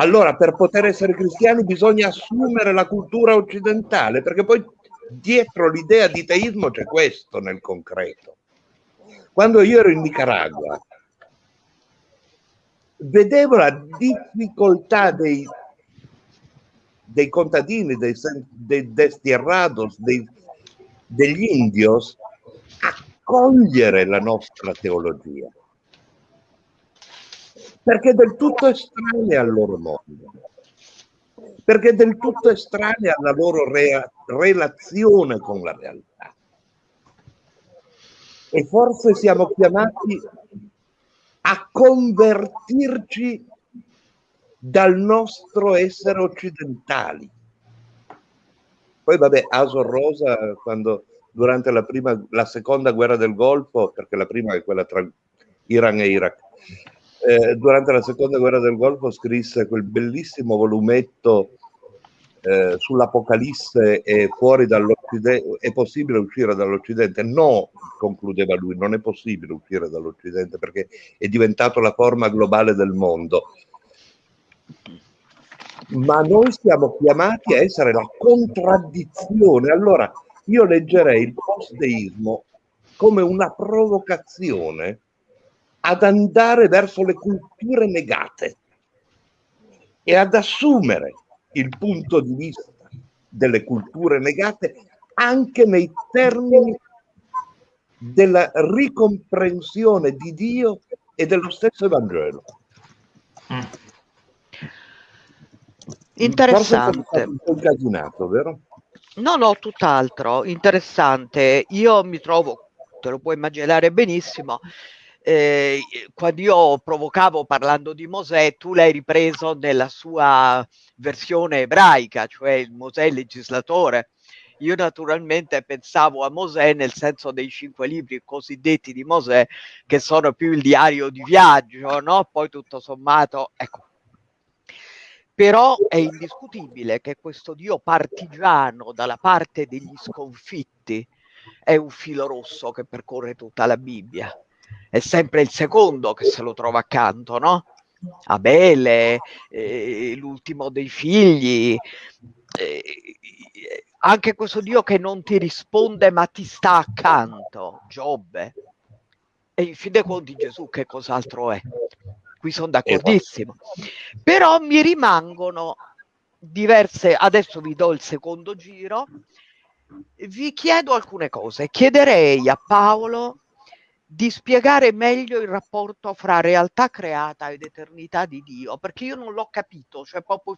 allora, per poter essere cristiani bisogna assumere la cultura occidentale, perché poi dietro l'idea di teismo c'è questo nel concreto. Quando io ero in Nicaragua, vedevo la difficoltà dei, dei contadini, dei, dei destierrados, dei, degli indios a cogliere la nostra teologia perché è del tutto estranea al loro mondo, perché è del tutto estranea alla loro rea- relazione con la realtà. E forse siamo chiamati a convertirci dal nostro essere occidentali. Poi vabbè, Asor Rosa, quando durante la, prima, la seconda guerra del Golfo, perché la prima è quella tra Iran e Iraq, eh, durante la seconda guerra del Golfo scrisse quel bellissimo volumetto eh, sull'Apocalisse e fuori dall'Occidente, è possibile uscire dall'Occidente? No, concludeva lui, non è possibile uscire dall'Occidente perché è diventato la forma globale del mondo. Ma noi siamo chiamati a essere la contraddizione. Allora, io leggerei il post-deismo come una provocazione ad andare verso le culture negate e ad assumere il punto di vista delle culture negate anche nei termini della ricomprensione di Dio e dello stesso Evangelo. Interessante. Un po' incasinato, vero? No, no, tutt'altro, interessante. Io mi trovo, te lo puoi immaginare benissimo, eh, quando io provocavo parlando di Mosè, tu l'hai ripreso nella sua versione ebraica, cioè il Mosè legislatore. Io naturalmente pensavo a Mosè nel senso dei cinque libri cosiddetti di Mosè, che sono più il diario di viaggio, no? Poi tutto sommato, ecco. Però è indiscutibile che questo Dio partigiano dalla parte degli sconfitti è un filo rosso che percorre tutta la Bibbia è sempre il secondo che se lo trova accanto, no? Abele, eh, l'ultimo dei figli, eh, anche questo Dio che non ti risponde ma ti sta accanto, Giobbe. E in fin dei conti Gesù che cos'altro è? Qui sono d'accordissimo. Però mi rimangono diverse, adesso vi do il secondo giro, vi chiedo alcune cose. Chiederei a Paolo di spiegare meglio il rapporto fra realtà creata ed eternità di Dio, perché io non l'ho capito, cioè proprio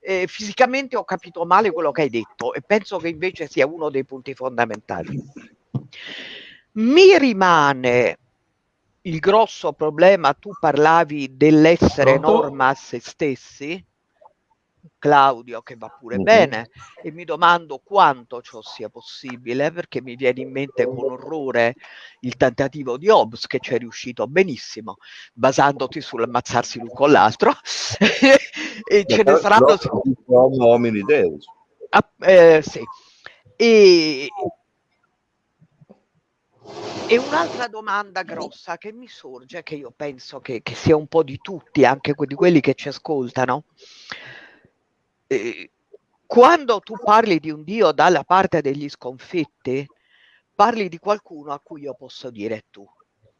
eh, fisicamente ho capito male quello che hai detto e penso che invece sia uno dei punti fondamentali. Mi rimane il grosso problema, tu parlavi dell'essere norma a se stessi, Claudio che va pure bene. E mi domando quanto ciò sia possibile perché mi viene in mente con orrore il tentativo di Hobbes che ci è riuscito benissimo basandoti sull'ammazzarsi l'un con l'altro. (laughs) E ce ne saranno homini deus. Ah, eh, sì. E, e un'altra domanda grossa che mi sorge, che io penso che, che sia un po' di tutti, anche di quelli che ci ascoltano, eh, quando tu parli di un Dio dalla parte degli sconfitti, parli di qualcuno a cui io posso dire tu.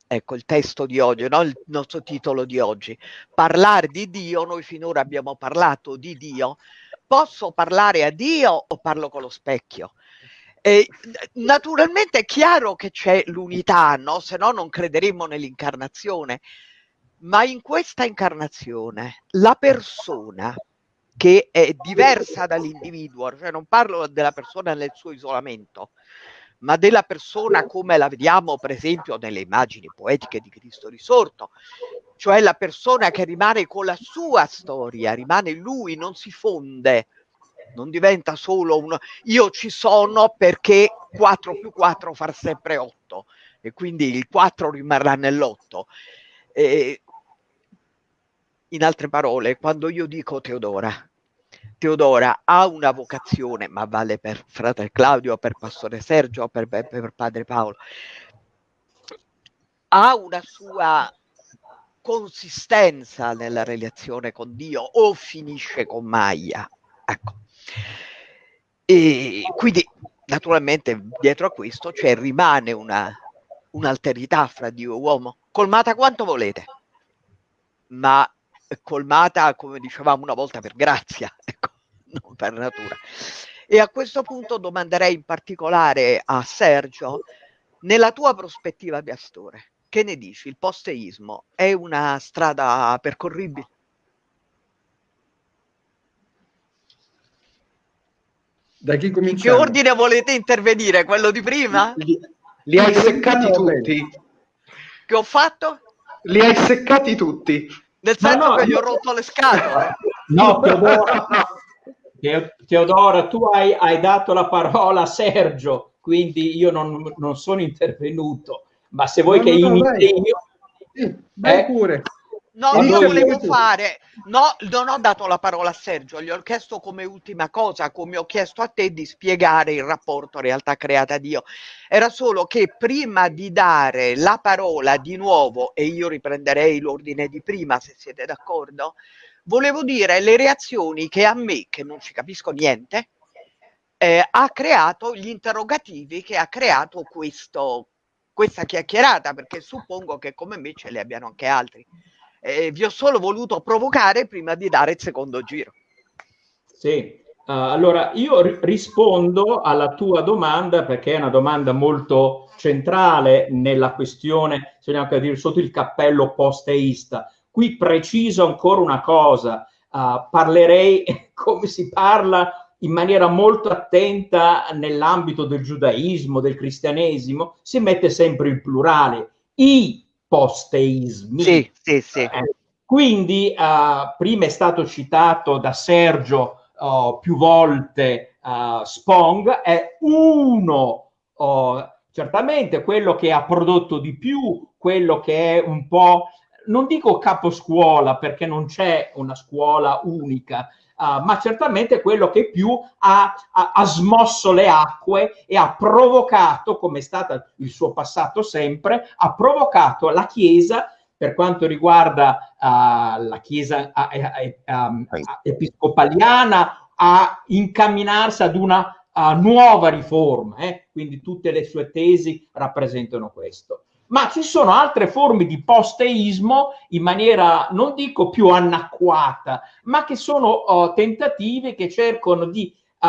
Ecco il testo di oggi, no? il nostro titolo di oggi. Parlare di Dio, noi finora abbiamo parlato di Dio. Posso parlare a Dio o parlo con lo specchio? Naturalmente è chiaro che c'è l'unità, no? se no non crederemmo nell'incarnazione, ma in questa incarnazione la persona che è diversa dall'individuo, cioè non parlo della persona nel suo isolamento, ma della persona come la vediamo per esempio nelle immagini poetiche di Cristo risorto, cioè la persona che rimane con la sua storia, rimane lui, non si fonde, non diventa solo un io ci sono perché 4 più 4 fa sempre 8 e quindi il 4 rimarrà nell'8. Eh, in altre parole, quando io dico Teodora, Teodora ha una vocazione, ma vale per fratello Claudio, per pastore Sergio, per, per, per padre Paolo, ha una sua consistenza nella relazione con Dio o finisce con Maia. Ecco. E quindi naturalmente dietro a questo cioè, rimane una, un'alterità fra Dio e uomo, colmata quanto volete, ma colmata, come dicevamo una volta, per grazia, (laughs) ecco, non per natura. E a questo punto domanderei in particolare a Sergio, nella tua prospettiva di Astore, che ne dici? Il posteismo è una strada percorribile? Da chi In che ordine volete intervenire? Quello di prima? Li, li hai seccati tutti. Che ho fatto? Li hai seccati tutti. Nel senso no, che gli ho rotto le scatole. (laughs) No, Teodora, Teodora tu hai, hai, dato la parola a Sergio, quindi io non, non sono intervenuto ma se vuoi no, che no, imiti io... Sì, vai eh? pure. No, io volevo fare, no, non ho dato la parola a Sergio, gli ho chiesto come ultima cosa, come ho chiesto a te di spiegare il rapporto realtà creata Dio. Era solo che prima di dare la parola di nuovo, e io riprenderei l'ordine di prima se siete d'accordo, volevo dire le reazioni che a me, che non ci capisco niente, eh, ha creato gli interrogativi che ha creato questo, questa chiacchierata, perché suppongo che come me ce li abbiano anche altri. Eh, vi ho solo voluto provocare prima di dare il secondo giro. Sì, uh, allora io ri- rispondo alla tua domanda perché è una domanda molto centrale nella questione, se vogliamo dire, sotto il cappello posteista. Qui preciso ancora una cosa, uh, parlerei (laughs) come si parla in maniera molto attenta nell'ambito del giudaismo, del cristianesimo, si mette sempre il plurale, i posteismi. Sì, sì, sì. Eh, quindi uh, prima è stato citato da Sergio uh, più volte uh, Spong, è uno, certamente quello che ha prodotto di più, quello che è un po', non dico caposcuola perché non c'è una scuola unica, Uh, ma certamente quello che più ha, ha, ha, smosso le acque e ha provocato, come è stato il suo passato sempre, ha provocato la Chiesa per quanto riguarda uh, la Chiesa uh, episcopaliana a incamminarsi ad una nuova riforma, eh? quindi tutte le sue tesi rappresentano questo ma ci sono altre forme di posteismo in maniera, non dico più anacquata, ma che sono uh, tentative che cercano di uh,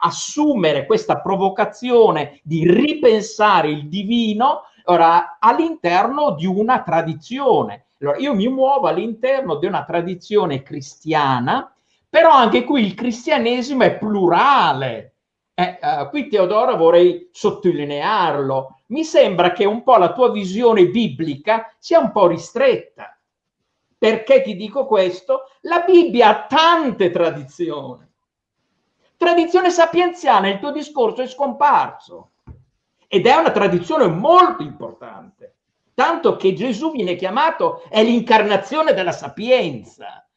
assumere questa provocazione di ripensare il divino ora, all'interno di una tradizione. Allora, io mi muovo all'interno di una tradizione cristiana, però anche qui il cristianesimo è plurale. Eh, uh, qui Teodoro vorrei sottolinearlo, mi sembra che un po' la tua visione biblica sia un po' ristretta. Perché ti dico questo? La Bibbia ha tante tradizioni. Tradizione sapienziale, il tuo discorso è scomparso. Ed è una tradizione molto importante. Tanto che Gesù viene chiamato è l'incarnazione della sapienza.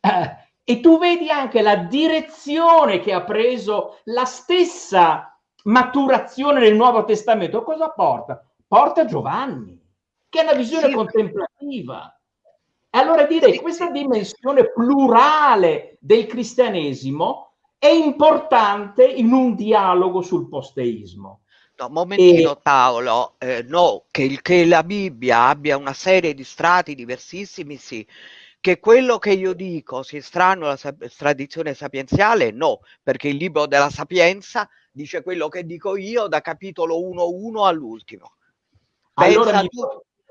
Eh, e tu vedi anche la direzione che ha preso la stessa maturazione nel Nuovo Testamento, cosa porta? Porta Giovanni, che è una visione sì. contemplativa. E allora direi che questa dimensione plurale del cristianesimo è importante in un dialogo sul posteismo. No, momentino e... Paolo, eh, no, che, il, che la Bibbia abbia una serie di strati diversissimi, sì, che quello che io dico sia strano alla tradizione sapienziale, no, perché il libro della sapienza dice quello che dico io da capitolo 1.1 all'ultimo. Pensa, allora, tu,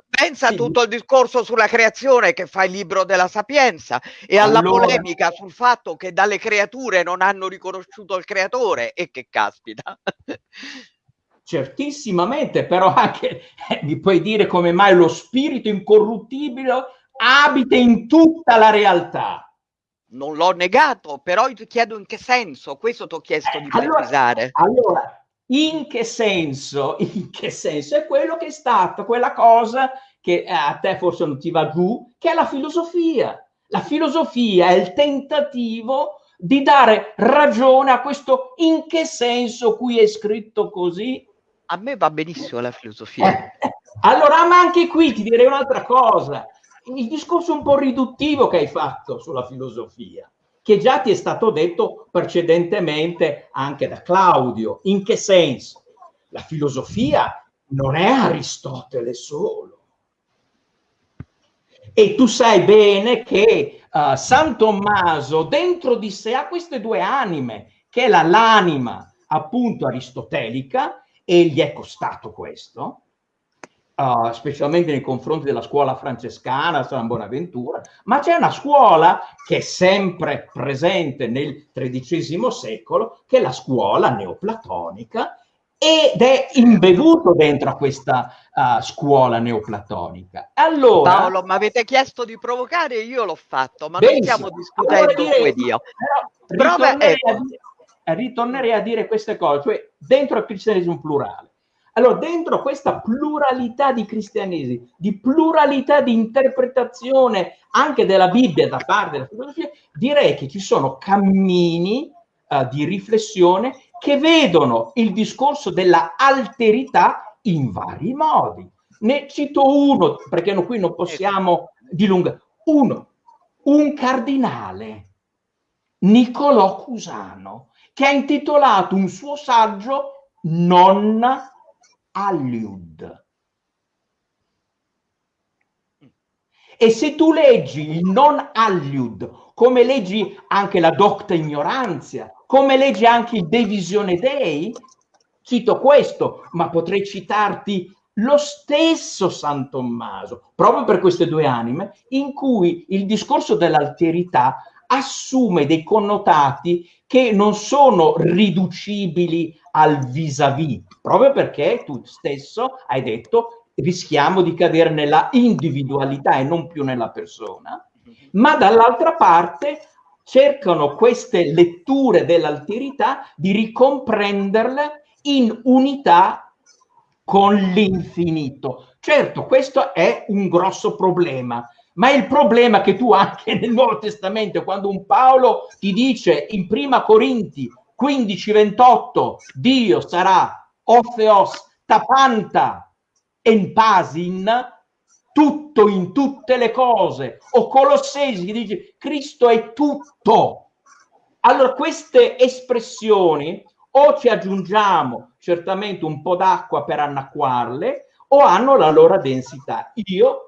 pensa sì. tutto il discorso sulla creazione che fa il libro della sapienza e alla allora, polemica sul fatto che dalle creature non hanno riconosciuto il creatore e che caspita. Certissimamente, però anche eh, mi puoi dire come mai lo spirito incorruttibile abita in tutta la realtà. Non l'ho negato, però ti chiedo in che senso, questo ti ho chiesto di allora, precisare. Allora, in che senso? (laughs) In che senso? È quello che è stato, quella cosa che eh, a te forse non ti va giù, che è la filosofia. La filosofia è il tentativo di dare ragione a questo in che senso qui è scritto così. A me va benissimo la filosofia. Eh, eh, allora, ma anche qui ti direi un'altra cosa. Il discorso un po' riduttivo che hai fatto sulla filosofia, che già ti è stato detto precedentemente anche da Claudio. In che senso? La filosofia non è Aristotele solo. E tu sai bene che uh, San Tommaso dentro di sé ha queste due anime, che è la, l'anima appunto aristotelica, e gli è costato questo, uh, specialmente nei confronti della scuola francescana, San Bonaventura, ma c'è una scuola che è sempre presente nel XIII secolo, che è la scuola neoplatonica, ed è imbevuto dentro a questa uh, scuola neoplatonica. Allora, Paolo, mi avete chiesto di provocare, io l'ho fatto, ma benissimo. non stiamo discutendo allora direi, Dio. Però, ritornerei, ecco. a dire, ritornerei, a dire, queste cose, cioè dentro il cristianesimo plurale. Allora, dentro questa pluralità di cristianesimi, di pluralità di interpretazione anche della Bibbia da parte della filosofia, direi che ci sono cammini uh, di riflessione che vedono il discorso della alterità in vari modi. Ne cito uno, perché no, qui non possiamo dilungare. Uno, un cardinale, Niccolò Cusano, che ha intitolato un suo saggio Non Alliud. E se tu leggi il non Alliud, come leggi anche la Docta Ignoranzia, come legge anche il De Visione Dei, cito questo, ma potrei citarti lo stesso San Tommaso, proprio per queste due anime, in cui il discorso dell'alterità assume dei connotati che non sono riducibili al vis-à-vis, proprio perché tu stesso hai detto rischiamo di cadere nella individualità e non più nella persona, ma dall'altra parte cercano queste letture dell'alterità di ricomprenderle in unità con l'infinito. Certo, questo è un grosso problema, ma è il problema che tu (laughs) anche nel Nuovo Testamento, quando un Paolo ti dice in prima Corinti 15-28, Dio sarà Otheos tapanta en pasin, tutto in tutte le cose, o Colossesi dice Cristo è tutto. Allora queste espressioni o ci aggiungiamo certamente un po' d'acqua per annacquarle o hanno la loro densità. Io,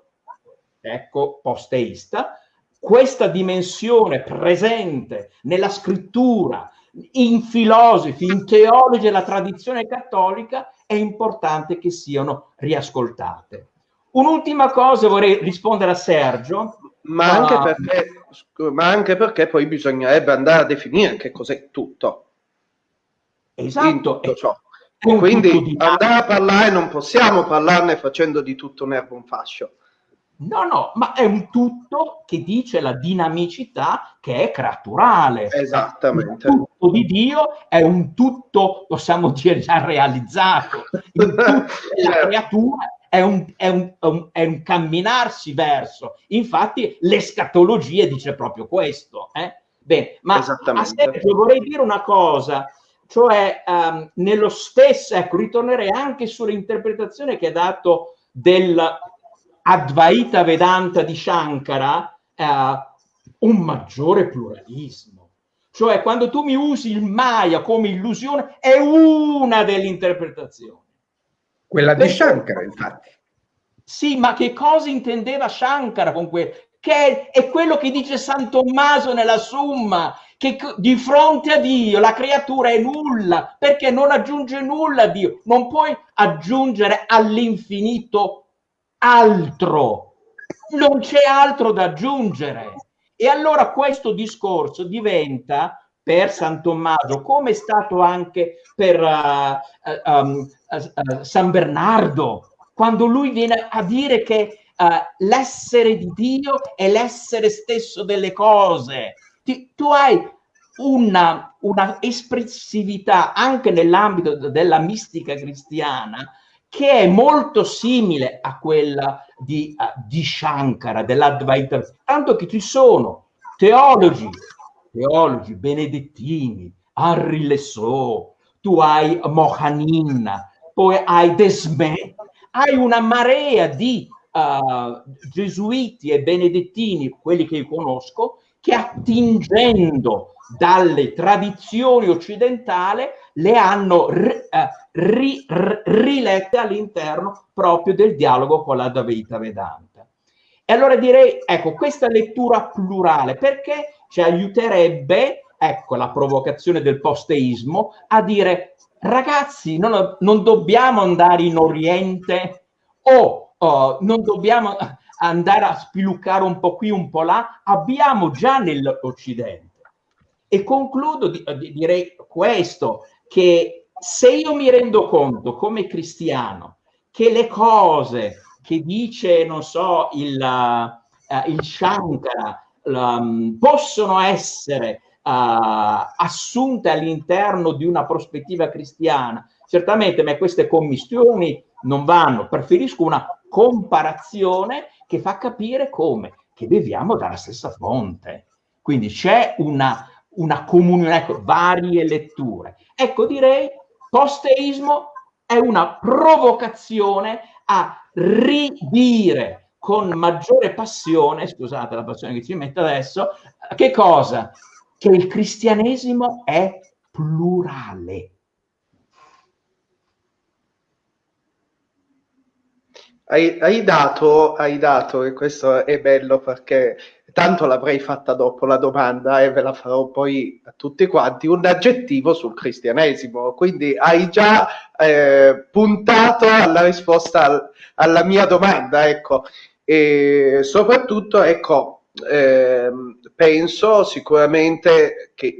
ecco, posteista, questa dimensione presente nella scrittura, in filosofi, in teologi della tradizione cattolica, è importante che siano riascoltate. Un'ultima cosa vorrei rispondere a Sergio. Ma anche, perché, ma anche perché poi bisognerebbe andare a definire che cos'è tutto. Esatto. Tutto ciò. Quindi andare a parlare non possiamo parlarne facendo di tutto un erbo un fascio. No, no, ma è un tutto che dice la dinamicità che è creaturale. Esattamente. Il tutto di Dio è un tutto, possiamo dire, già realizzato. Il tutto della (laughs) certo. creatura è un, è, un, è un, camminarsi verso. Infatti l'escatologia dice proprio questo. Eh? Bene, ma a Sergio vorrei dire una cosa, cioè um, nello stesso, ecco, ritornerei anche sull'interpretazione che ha dato del Advaita Vedanta di Shankara, uh, un maggiore pluralismo. Cioè, quando tu mi usi il Maya come illusione, è una delle interpretazioni. Quella di Shankara, infatti. Sì, ma che cosa intendeva Shankara con quello? Che è quello che dice San Tommaso nella Summa, che di fronte a Dio la creatura è nulla, perché non aggiunge nulla a Dio. Non puoi aggiungere all'infinito altro. Non c'è altro da aggiungere. E allora questo discorso diventa per San Tommaso, come è stato anche per uh, um, uh, San Bernardo, quando lui viene a dire che uh, l'essere di Dio e l'essere stesso delle cose. Ti, tu hai una, una espressività anche nell'ambito della mistica cristiana che è molto simile a quella di, uh, di Shankara, dell'Advaita, tanto che ci sono teologi, teologi benedettini, Henri Lesseau, tu hai Mohanin, poi hai Desmet, hai una marea di uh, gesuiti e benedettini, quelli che io conosco, che attingendo dalle tradizioni occidentali le hanno ri, ri, ri, rilette all'interno proprio del dialogo con la Dvaita Vedanta. E allora direi, ecco, questa lettura plurale, perché ci aiuterebbe, ecco, la provocazione del posteismo, a dire, ragazzi, non, non dobbiamo andare in Oriente o oh, non dobbiamo andare a spiluccare un po' qui, un po' là, abbiamo già nell'Occidente. E concludo, di, di, direi questo, che se io mi rendo conto come cristiano che le cose che dice, non so, il, uh, il Shankara um, possono essere uh, assunte all'interno di una prospettiva cristiana, certamente, ma queste commissioni non vanno, preferisco una comparazione che fa capire come, che beviamo dalla stessa fonte. Quindi c'è una, una comunione, ecco, varie letture. Ecco, direi, posteismo è una provocazione a ridire con maggiore passione, scusate la passione che ci mette adesso, che cosa? Che il cristianesimo è plurale Hai, hai, dato, hai dato, e questo è bello perché tanto l'avrei fatta dopo la domanda e ve la farò poi a tutti quanti, un aggettivo sul cristianesimo. Quindi hai già eh, puntato alla risposta al, alla mia domanda, ecco. E soprattutto, ecco, eh, penso sicuramente che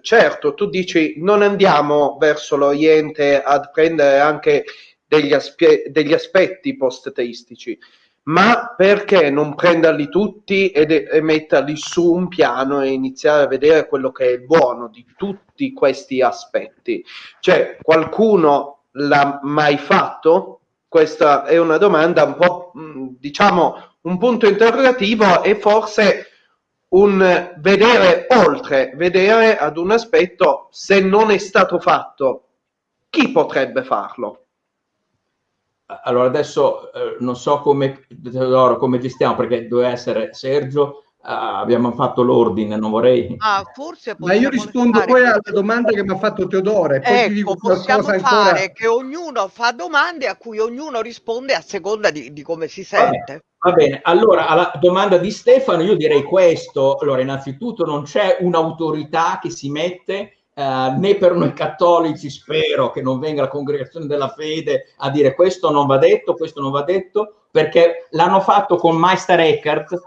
certo tu dici non andiamo verso l'Oriente ad prendere anche degli, aspe- degli aspetti post-teistici, ma perché non prenderli tutti ed, e metterli su un piano e iniziare a vedere quello che è il buono di tutti questi aspetti? Cioè, qualcuno l'ha mai fatto? Questa è una domanda un po', diciamo, un punto interrogativo e forse un vedere oltre, vedere ad un aspetto, se non è stato fatto, chi potrebbe farlo? Allora adesso eh, non so come, Teodoro, come gestiamo perché doveva essere Sergio, Uh, abbiamo fatto l'ordine, non vorrei. Ah, forse Ma io rispondo poi alla domanda che mi ha fatto Teodoro. Poi ecco, ti dico possiamo fare ancora... che ognuno fa domande a cui ognuno risponde a seconda di, di come si sente. Va bene, allora alla domanda di Stefano io direi questo. Allora, innanzitutto non c'è un'autorità che si mette Uh, né per noi cattolici spero che non venga la congregazione della fede a dire questo non va detto, questo non va detto, perché l'hanno fatto con Meister Eckhart,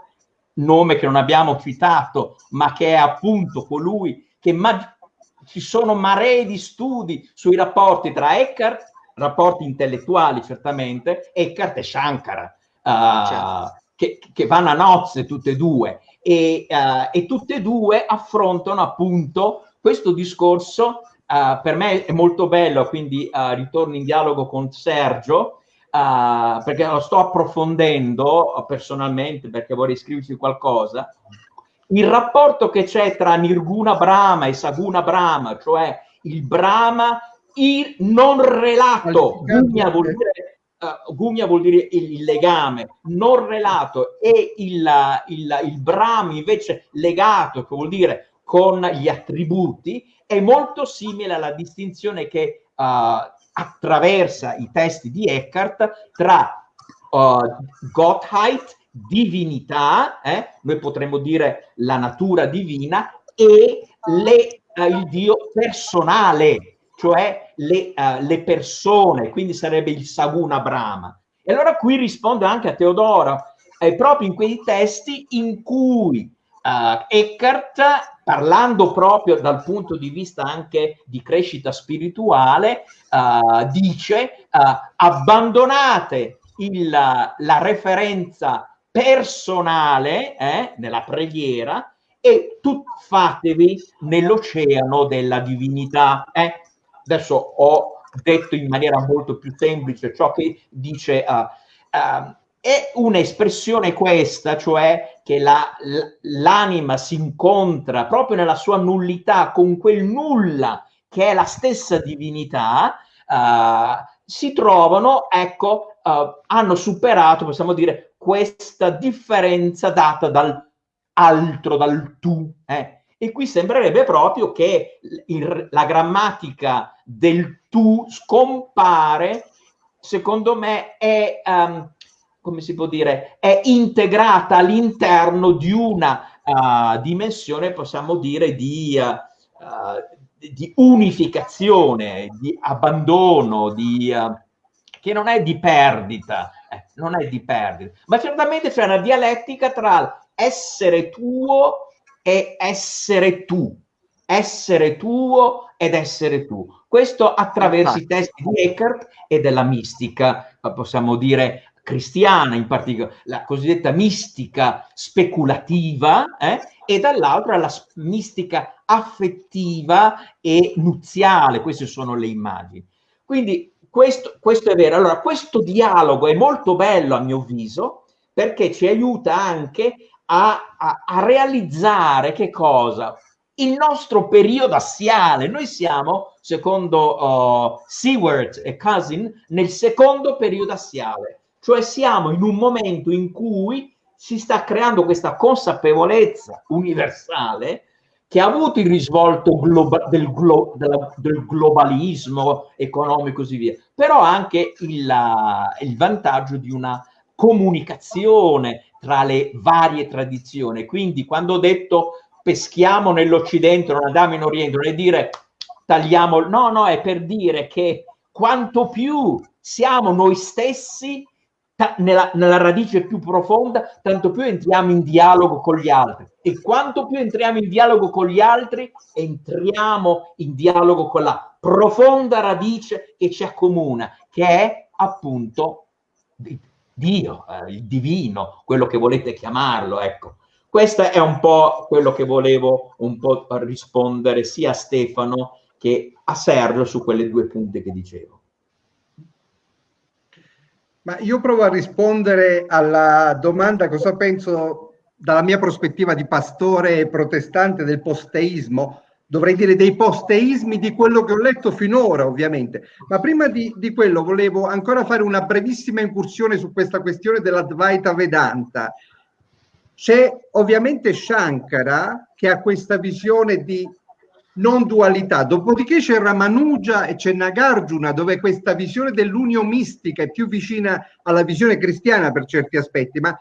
nome che non abbiamo citato, ma che è appunto colui che ma- ci sono maree di studi sui rapporti tra Eckhart, rapporti intellettuali certamente, Eckhart e Shankara, uh, certo. che, che, vanno a nozze tutte e due, e, uh, e tutte e due affrontano appunto questo discorso uh, per me è molto bello, quindi uh, ritorno in dialogo con Sergio, uh, perché lo sto approfondendo personalmente, perché vorrei scriverci qualcosa. Il rapporto che c'è tra Nirguna Brahma e Saguna Brahma, cioè il Brahma il non relato, Gugna vuol dire Uh, Gugna vuol dire il, il, legame non relato e il, il, il Brahma invece legato, che vuol dire con gli attributi è molto simile alla distinzione che uh, attraversa i testi di Eckhart tra uh, Gottheit, divinità, eh? noi potremmo dire la natura divina, e le, uh, il Dio personale, cioè le, le, persone, quindi sarebbe il Saguna Brahma. E allora qui rispondo anche a Teodoro, è proprio in quei testi in cui uh, Eckhart, parlando proprio dal punto di vista anche di crescita spirituale, uh, dice uh, abbandonate il, la referenza personale eh, nella preghiera e tuffatevi nell'oceano della divinità. Eh. Adesso ho detto in maniera molto più semplice ciò che dice uh, è un'espressione questa, cioè che la, l'anima si incontra proprio nella sua nullità con quel nulla che è la stessa divinità, uh, si trovano, ecco, uh, hanno superato, possiamo dire, questa differenza data dal altro, dal tu. Eh. E qui sembrerebbe proprio che il, la grammatica del tu scompare, secondo me, è... Um, come si può dire, è integrata all'interno di una uh, dimensione, possiamo dire, di, uh, di unificazione, di abbandono, di, che non è di perdita, eh, non è di perdita, ma certamente c'è una dialettica tra essere tuo e essere tu, essere tuo ed essere tu. Questo attraverso i testi di Eckhart e della mistica, possiamo dire, cristiana, in particolare la cosiddetta mistica speculativa, eh, e dall'altra la mistica affettiva e nuziale. Queste sono le immagini. Quindi questo, questo è vero. Allora, questo dialogo è molto bello a mio avviso perché ci aiuta anche a, a, a realizzare che cosa? il nostro periodo assiale. Noi siamo, secondo uh, Seward e Cousin, nel secondo periodo assiale. Cioè siamo in un momento in cui si sta creando questa consapevolezza universale che ha avuto il risvolto globa- del, glo- della, del, globalismo economico e così via, però anche il, il vantaggio di una comunicazione tra le varie tradizioni. Quindi quando ho detto peschiamo nell'Occidente, non andiamo in Oriente, non è dire tagliamo, no, no, è per dire che quanto più siamo noi stessi nella, nella, radice più profonda, tanto più entriamo in dialogo con gli altri. E quanto più entriamo in dialogo con gli altri, entriamo in dialogo con la profonda radice che ci accomuna, che è appunto Dio, eh, il divino, quello che volete chiamarlo, ecco. Questo è un po' quello che volevo un po' rispondere sia a Stefano che a Sergio su quelle due punte che dicevo. Ma io provo a rispondere alla domanda cosa penso dalla mia prospettiva di pastore protestante del posteismo, dovrei dire dei posteismi di quello che ho letto finora ovviamente, ma prima di, di quello volevo ancora fare una brevissima incursione su questa questione dell'Advaita Vedanta. C'è ovviamente Shankara che ha questa visione di non dualità. Dopodiché c'è Ramanuja e c'è Nagarjuna, dove questa visione dell'unio mistica è più vicina alla visione cristiana per certi aspetti, ma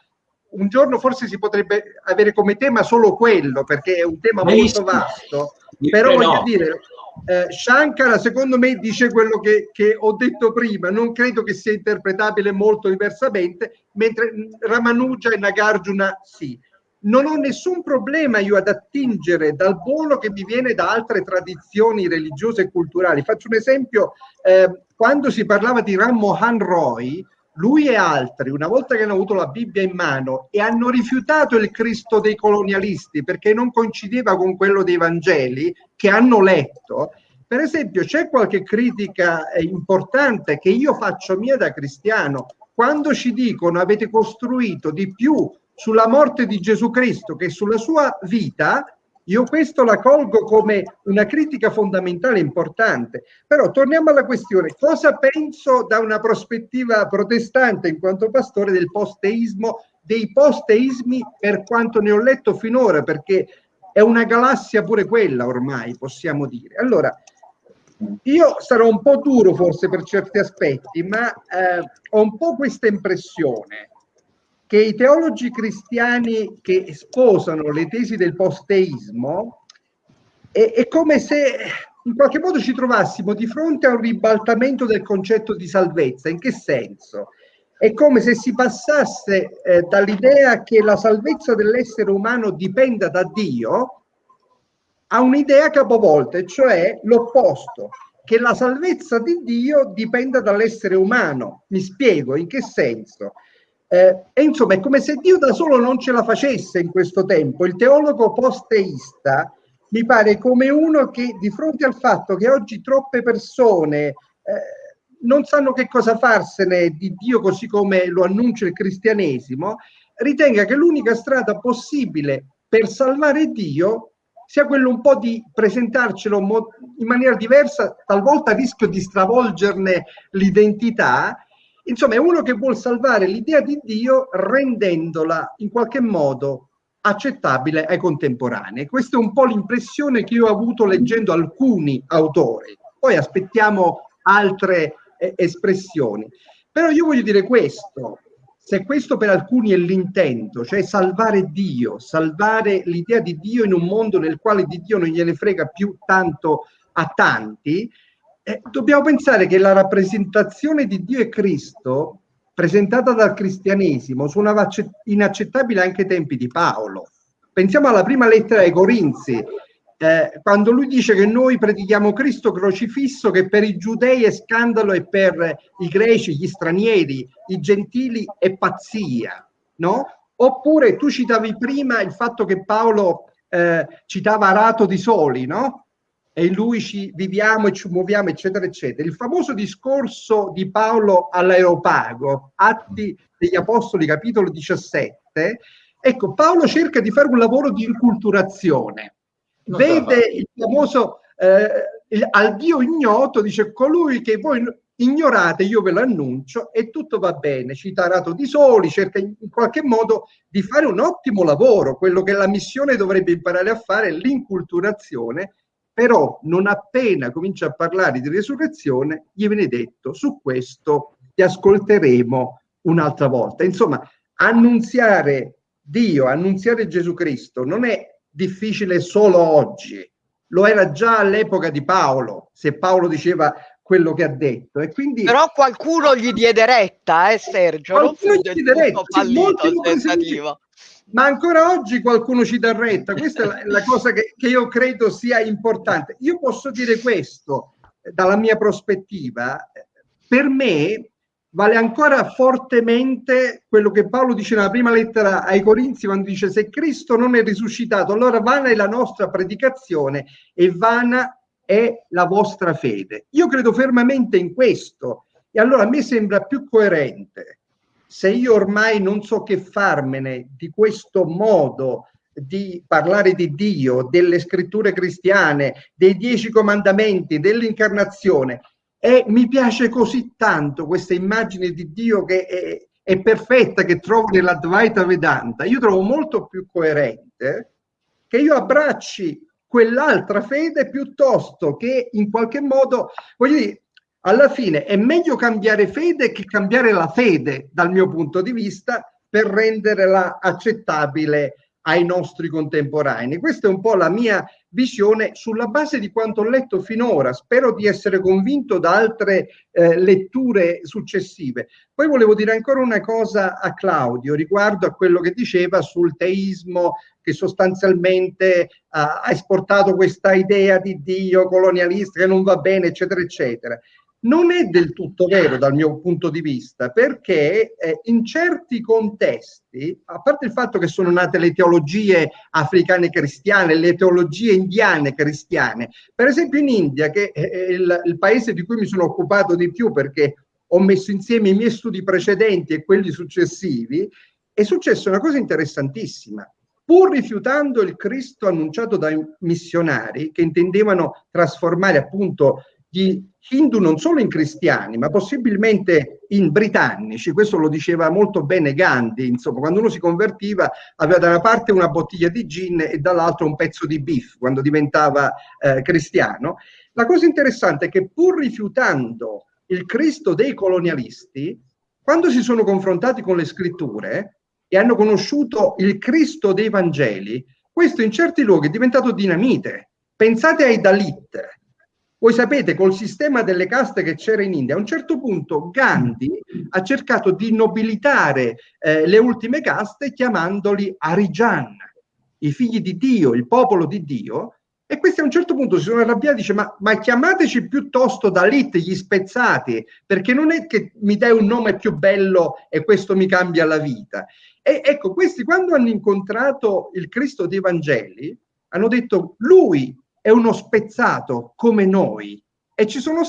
un giorno forse si potrebbe avere come tema solo quello, perché è un tema molto vasto. Però voglio no. dire, eh, Shankara secondo me dice quello che, che, ho detto prima, non credo che sia interpretabile molto diversamente, mentre Ramanuja e Nagarjuna sì non ho nessun problema io ad attingere dal buono che mi viene da altre tradizioni religiose e culturali. Faccio un esempio, eh, quando si parlava di Ram Mohan Roy, lui e altri, una volta che hanno avuto la Bibbia in mano e hanno rifiutato il Cristo dei colonialisti perché non coincideva con quello dei Vangeli che hanno letto, per esempio c'è qualche critica eh, importante che io faccio mia da cristiano, quando ci dicono avete costruito di più sulla morte di Gesù Cristo che sulla sua vita, io questo la colgo come una critica fondamentale importante. Però torniamo alla questione, cosa penso da una prospettiva protestante in quanto pastore del posteismo, dei posteismi per quanto ne ho letto finora, perché è una galassia pure quella ormai, possiamo dire. Allora, io sarò un po' duro forse per certi aspetti, ma eh, ho un po' questa impressione che i teologi cristiani che sposano le tesi del posteismo è, è come se in qualche modo ci trovassimo di fronte a un ribaltamento del concetto di salvezza. In che senso? È come se si passasse eh, dall'idea che la salvezza dell'essere umano dipenda da Dio a un'idea capovolta, cioè l'opposto, che la salvezza di Dio dipenda dall'essere umano. Mi spiego in che senso. Eh, e insomma è come se Dio da solo non ce la facesse in questo tempo. Il teologo post-teista mi pare come uno che di fronte al fatto che oggi troppe persone eh, non sanno che cosa farsene di Dio così come lo annuncia il cristianesimo, ritenga che l'unica strada possibile per salvare Dio sia quello un po' di presentarcelo in maniera diversa, talvolta a rischio di stravolgerne l'identità. Insomma, è uno che vuole salvare l'idea di Dio rendendola in qualche modo accettabile ai contemporanei. Questa è un po' l'impressione che io ho avuto leggendo alcuni autori. Poi aspettiamo altre eh, espressioni. Però io voglio dire questo, se questo per alcuni è l'intento, cioè salvare Dio, salvare l'idea di Dio in un mondo nel quale di Dio non gliene frega più tanto a tanti, eh, dobbiamo pensare che la rappresentazione di Dio e Cristo presentata dal cristianesimo suonava inaccettabile anche ai tempi di Paolo. Pensiamo alla prima lettera ai Corinzi, eh, quando lui dice che noi predichiamo Cristo crocifisso, che per i giudei è scandalo e per i greci, gli stranieri, i gentili è pazzia, no? Oppure tu citavi prima il fatto che Paolo eh, citava Arato di Soli, no? E in lui ci viviamo e ci muoviamo, eccetera, eccetera. Il famoso discorso di Paolo all'Aeropago, Atti degli Apostoli, capitolo 17. Ecco, Paolo cerca di fare un lavoro di inculturazione vede il famoso eh, il, al Dio ignoto, dice colui che voi ignorate, io ve l'annuncio e tutto va bene. Citarato di soli, cerca in, in qualche modo di fare un ottimo lavoro, quello che la missione dovrebbe imparare a fare è l'inculturazione, però non appena comincia a parlare di resurrezione, gli viene detto su questo ti ascolteremo un'altra volta. Insomma, annunziare Dio, annunziare Gesù Cristo non è difficile solo oggi, lo era già all'epoca di Paolo, se Paolo diceva quello che ha detto. E quindi, Però qualcuno gli diede retta, eh Sergio? Qualcuno gli diede retta, sì, ma ancora oggi qualcuno ci dà retta, questa è la, la cosa che, che, io credo sia importante. Io posso dire questo eh, dalla mia prospettiva, per me vale ancora fortemente quello che Paolo dice nella prima lettera ai Corinzi quando dice se Cristo non è risuscitato allora vana è la nostra predicazione e vana è la vostra fede. Io credo fermamente in questo e allora a me sembra più coerente se io ormai non so che farmene di questo modo di parlare di Dio, delle scritture cristiane, dei dieci comandamenti, dell'incarnazione, e mi piace così tanto questa immagine di Dio che è, è perfetta, che trovo nell'Advaita Vedanta. Io trovo molto più coerente che io abbracci quell'altra fede piuttosto che in qualche modo, voglio dire, alla fine è meglio cambiare fede che cambiare la fede dal mio punto di vista per renderla accettabile ai nostri contemporanei. Questa è un po' la mia visione sulla base di quanto ho letto finora. Spero di essere convinto da altre eh, letture successive. Poi volevo dire ancora una cosa a Claudio riguardo a quello che diceva sul teismo che sostanzialmente uh, ha esportato questa idea di Dio colonialista che non va bene, eccetera, eccetera non è del tutto vero dal mio punto di vista, perché eh, in certi contesti, a parte il fatto che sono nate le teologie africane cristiane, le teologie indiane cristiane, per esempio in India, che è il, il paese di cui mi sono occupato di più perché ho messo insieme i miei studi precedenti e quelli successivi, è successa una cosa interessantissima. Pur rifiutando il Cristo annunciato dai missionari che intendevano trasformare appunto gli hindu non solo in cristiani, ma possibilmente in britannici. Questo lo diceva molto bene Gandhi. Insomma, quando uno si convertiva, aveva da una parte una bottiglia di gin e dall'altra un pezzo di beef quando diventava eh, cristiano. La cosa interessante è che pur rifiutando il Cristo dei colonialisti, quando si sono confrontati con le scritture e hanno conosciuto il Cristo dei Vangeli, questo in certi luoghi è diventato dinamite. Pensate ai Dalit, voi sapete, col sistema delle caste che c'era in India, a un certo punto Gandhi ha cercato di nobilitare eh, le ultime caste chiamandoli Arijan, i figli di Dio, il popolo di Dio, E questi a un certo punto si sono arrabbiati e dice ma, ma, chiamateci piuttosto Dalit, gli spezzati, perché non è che mi dai un nome più bello e questo mi cambia la vita. E ecco, questi quando hanno incontrato il Cristo dei Vangeli, hanno detto lui è uno spezzato come noi. E ci sono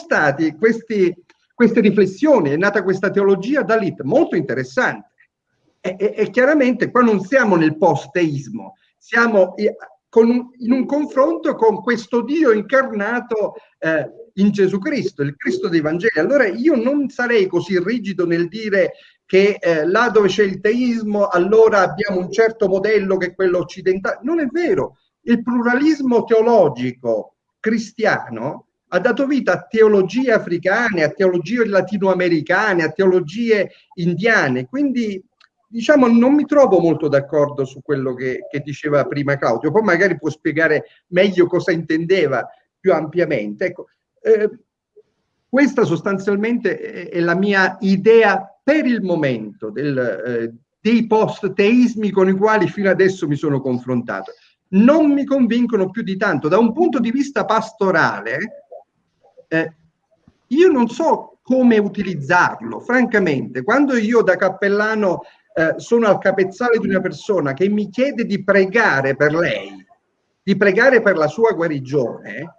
questi, queste riflessioni, è nata questa teologia Dalit molto interessante. E, e, e chiaramente qua non siamo nel post-teismo, siamo con, in un confronto con questo Dio incarnato eh, in Gesù Cristo, il Cristo dei Vangeli. Allora io non sarei così rigido nel dire che eh, là dove c'è il teismo allora abbiamo un certo modello che è quello occidentale. Non è vero. Il pluralismo teologico cristiano ha dato vita a teologie africane, a teologie latinoamericane, a teologie indiane. Quindi diciamo, non mi trovo molto d'accordo su quello che, che, diceva prima Claudio, poi magari può spiegare meglio cosa intendeva più ampiamente. Ecco, eh, questa sostanzialmente è, la mia idea per il momento del, eh, dei post-teismi con i quali fino adesso mi sono confrontato. Non mi convincono più di tanto. Da un punto di vista pastorale, eh, io non so come utilizzarlo, francamente. Quando io da cappellano eh, sono al capezzale di una persona che mi chiede di pregare per lei, di pregare per la sua guarigione,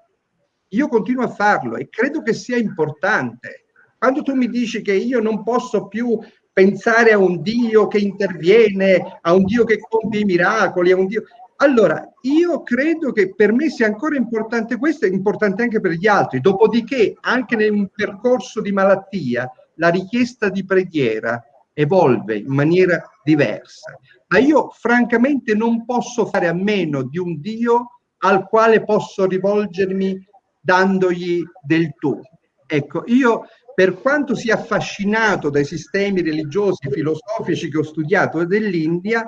io continuo a farlo e credo che sia importante. Quando tu mi dici che io non posso più pensare a un Dio che interviene, a un Dio che compie i miracoli, a un Dio... Allora, io credo che per me sia ancora importante questo, è importante anche per gli altri. Dopodiché, anche un percorso di malattia, la richiesta di preghiera evolve in maniera diversa. Ma io francamente non posso fare a meno di un Dio al quale posso rivolgermi dandogli del tu. Ecco, io per quanto sia affascinato dai sistemi religiosi, filosofici che ho studiato dell'India,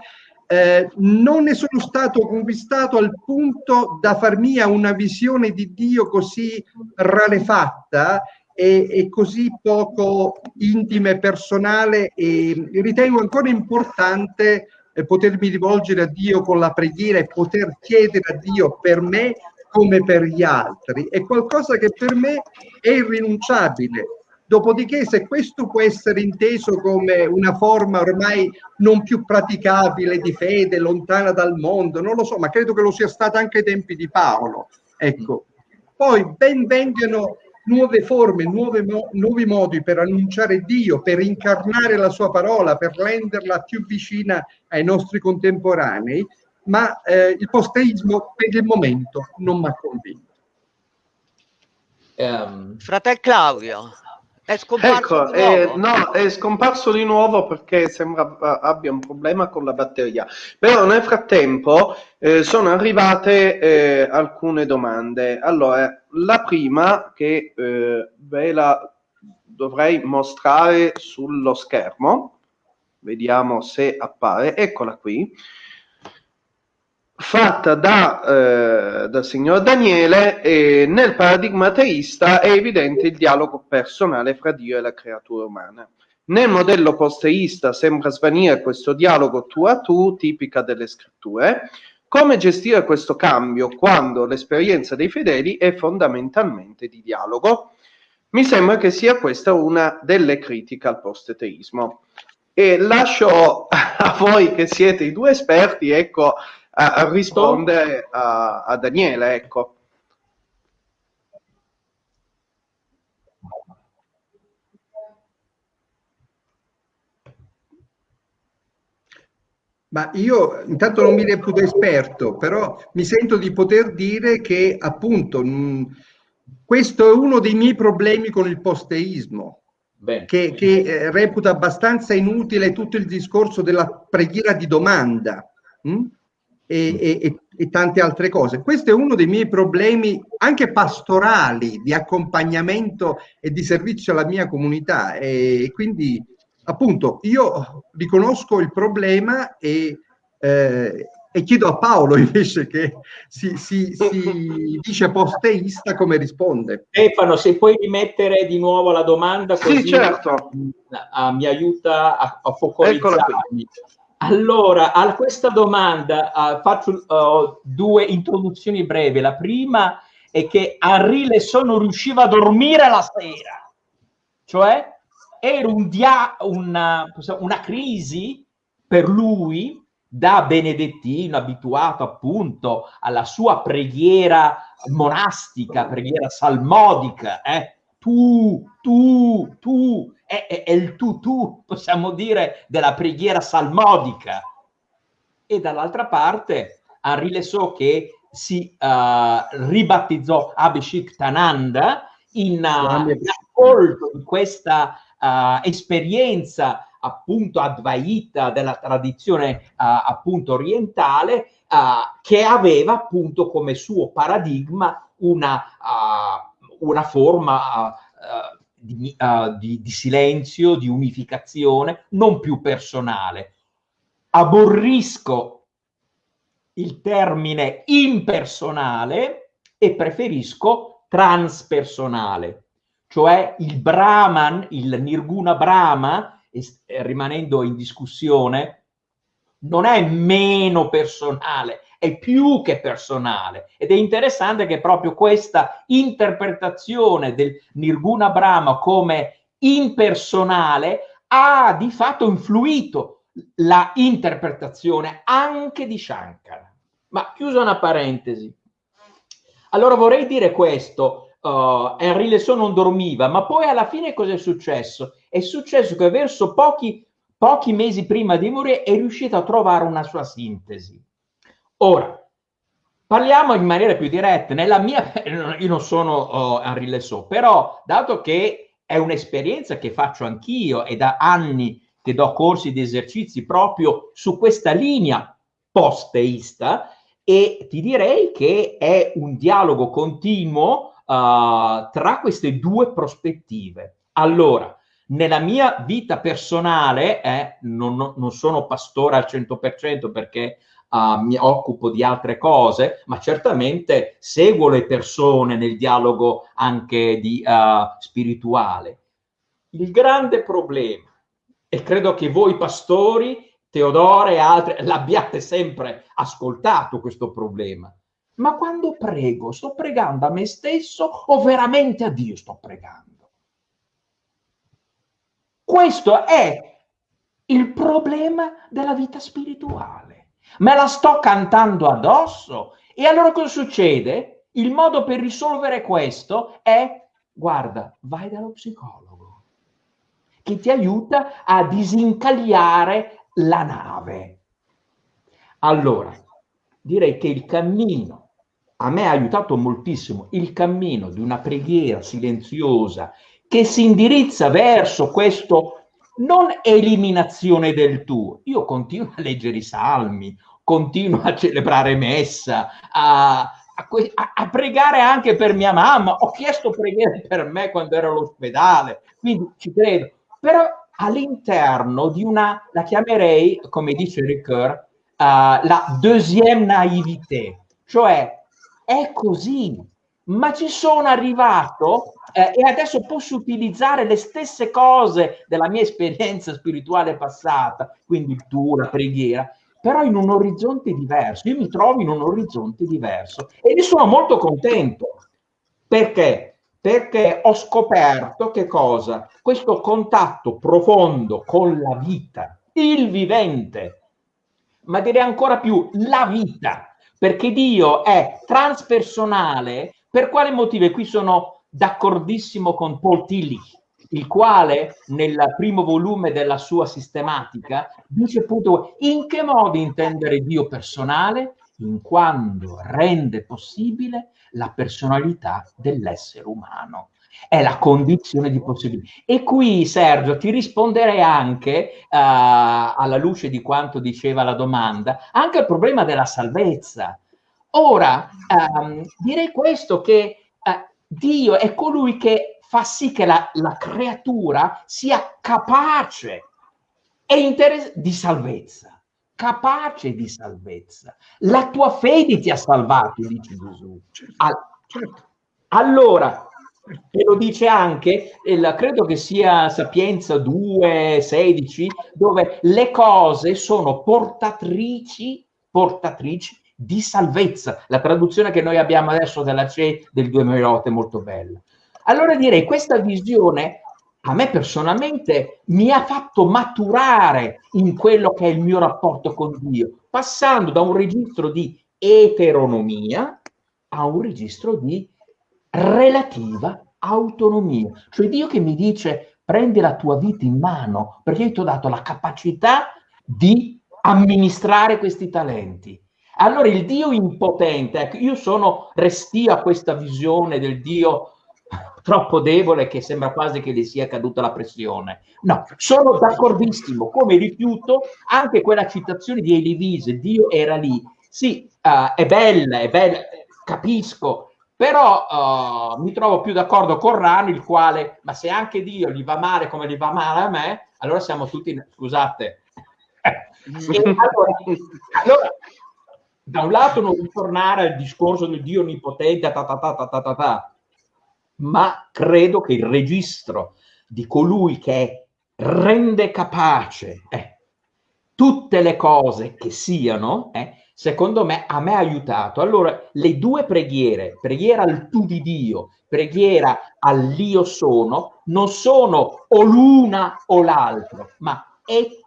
eh, non ne sono stato conquistato al punto da far mia una visione di Dio così rarefatta e, e così poco intima e personale e ritengo ancora importante eh, potermi rivolgere a Dio con la preghiera e poter chiedere a Dio per me come per gli altri. È qualcosa che per me è irrinunciabile. Dopodiché, se questo può essere inteso come una forma ormai non più praticabile di fede, lontana dal mondo, non lo so, ma credo che lo sia stato anche ai tempi di Paolo. Ecco. Poi ben vengano nuove forme, nuove mo- nuovi modi per annunciare Dio, per incarnare la sua parola, per renderla più vicina ai nostri contemporanei, ma eh, il posteismo per il momento non mi ha convinto. Um, Fratel Claudio. È scomparso ecco, è, no, è scomparso di nuovo perché sembra abbia un problema con la batteria. Però nel frattempo eh, sono arrivate eh, alcune domande. Allora, la prima che eh, ve la dovrei mostrare sullo schermo, vediamo se appare, eccola qui fatta da, eh, dal signor Daniele e nel paradigma teista è evidente il dialogo personale fra Dio e la creatura umana. Nel modello posteista sembra svanire questo dialogo tu a tu, tipica delle scritture. Come gestire questo cambio quando l'esperienza dei fedeli è fondamentalmente di dialogo? Mi sembra che sia questa una delle critiche al posteteismo. E lascio (laughs) a voi che siete i due esperti, ecco, a, a rispondere a, a Daniele, ecco. Ma io intanto non mi reputo esperto, però mi sento di poter dire che appunto mh, questo è uno dei miei problemi con il posteismo, Bene. che, che eh, reputa abbastanza inutile tutto il discorso della preghiera di domanda. Mh? E, e, e, tante altre cose. Questo è uno dei miei problemi anche pastorali di accompagnamento e di servizio alla mia comunità e quindi appunto io riconosco il problema e, eh, e chiedo a Paolo (laughs) invece che si, si, si dice posteista come risponde. Stefano, se puoi rimettere di nuovo la domanda così sì, certo. a, mi aiuta a, a focalizzarmi. Allora, a questa domanda uh, faccio uh, due introduzioni brevi. La prima è che Henri Lesson non riusciva a dormire la sera, cioè era un dia- una, una crisi per lui da benedettino abituato appunto alla sua preghiera monastica, preghiera salmodica, eh? tu, tu, tu, è, è, è il tu, tu, possiamo dire, della preghiera salmodica. E dall'altra parte Henri Lesot che si uh, ribattezzò Abhishek Tananda in, uh, in ascolto di questa uh, esperienza appunto advaita della tradizione uh, appunto orientale uh, che aveva appunto come suo paradigma una, uh, una forma di, di, di, silenzio, di unificazione, non più personale. Aborrisco il termine impersonale e preferisco transpersonale, cioè il Brahman, il Nirguna Brahma, eh, rimanendo in discussione, non è meno personale, è più che personale. Ed è interessante che proprio questa interpretazione del Nirguna Brahma come impersonale ha di fatto influito la interpretazione anche di Shankara. Ma chiusa una parentesi. Allora vorrei dire questo, uh, Henry Lesson non dormiva, ma poi alla fine cosa è successo? È successo che verso pochi, pochi mesi prima di morire è riuscito a trovare una sua sintesi. Ora, parliamo in maniera più diretta. Nella mia, io non sono uh, Henry Lesson, però dato che è un'esperienza che faccio anch'io e da anni che do corsi di esercizi proprio su questa linea post-teista, e ti direi che è un dialogo continuo uh, tra queste due prospettive. Allora, nella mia vita personale, eh, non, non, sono pastore al 100% perché uh, mi occupo di altre cose, ma certamente seguo le persone nel dialogo anche di, uh, spirituale. Il grande problema, e credo che voi pastori, Teodore e altri, l'abbiate sempre ascoltato questo problema, ma quando prego, sto pregando a me stesso o veramente a Dio sto pregando? Questo è il problema della vita spirituale. Me la sto cantando addosso e allora cosa succede? Il modo per risolvere questo è, guarda, vai dallo psicologo che ti aiuta a disincagliare la nave. Allora, direi che il cammino a me ha aiutato moltissimo il cammino di una preghiera silenziosa che si indirizza verso questo non eliminazione del tu. Io continuo a leggere i salmi, continuo a celebrare messa, a, a, a, pregare anche per mia mamma. Ho chiesto preghiere per me quando ero all'ospedale, quindi ci credo. Però all'interno di una, la chiamerei, come dice Ricoeur, uh, la deuxième naivité, cioè è così, ma ci sono arrivato eh, e adesso posso utilizzare le stesse cose della mia esperienza spirituale passata, quindi tu, la preghiera, però in un orizzonte diverso. Io mi trovo in un orizzonte diverso e ne sono molto contento. Perché? Perché ho scoperto che cosa? Questo contatto profondo con la vita, il vivente, ma direi ancora più la vita, perché Dio è transpersonale. Per quale motivo? E qui sono d'accordissimo con Paul Tillich, il quale nel primo volume della sua sistematica dice appunto in che modo intendere Dio personale? In quando rende possibile la personalità dell'essere umano è la condizione di possibilità. E qui, Sergio, ti risponderei anche, uh, alla luce di quanto diceva la domanda, anche al problema della salvezza. Ora, um, direi questo, che uh, Dio è colui che fa sì che la, la creatura sia capace e di salvezza, capace di salvezza. La tua fede ti ha salvato, dice Gesù. Certo, certo. Allora, E lo dice anche, credo che sia Sapienza 2, 16, dove le cose sono portatrici, portatrici di salvezza. La traduzione che noi abbiamo adesso della CE del 2008 è molto bella. Allora direi questa visione a me personalmente mi ha fatto maturare in quello che è il mio rapporto con Dio, passando da un registro di eteronomia a un registro di relativa autonomia. Cioè Dio che mi dice prendi la tua vita in mano perché io ti ho dato la capacità di amministrare questi talenti. Allora il Dio impotente, ecco, io sono restio a questa visione del Dio troppo debole che sembra quasi che gli sia caduta la pressione. No, sono d'accordissimo, come rifiuto anche quella citazione di Elivise, Dio era lì. Sì, uh, è bella, è bella, capisco, però uh, mi trovo più d'accordo con Rani, il quale, ma se anche Dio gli va male come gli va male a me, allora siamo tutti, scusate. (laughs) allora, allora, da un lato non ritornare al discorso del Dio onnipotente, ta ta ta ta ta ta, ta ma credo che il registro di colui che rende capace eh, tutte le cose che siano, eh, secondo me a me ha aiutato. Allora, le due preghiere, preghiera al tu di Dio, preghiera all'io sono, non sono o l'una o l'altro, ma et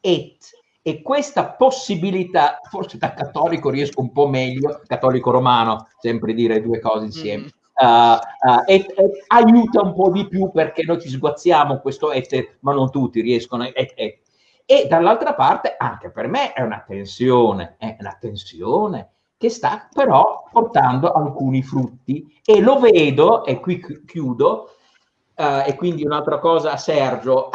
et. E questa possibilità, forse da cattolico riesco un po' meglio, cattolico romano, sempre dire due cose insieme. Mm Uh, uh, e, e, aiuta un po' di più perché noi ci sguazziamo questo et, ma non tutti riescono et, et. e dall'altra parte anche per me è una tensione è una tensione che sta però portando alcuni frutti e lo vedo e qui chiudo uh, e quindi un'altra cosa a Sergio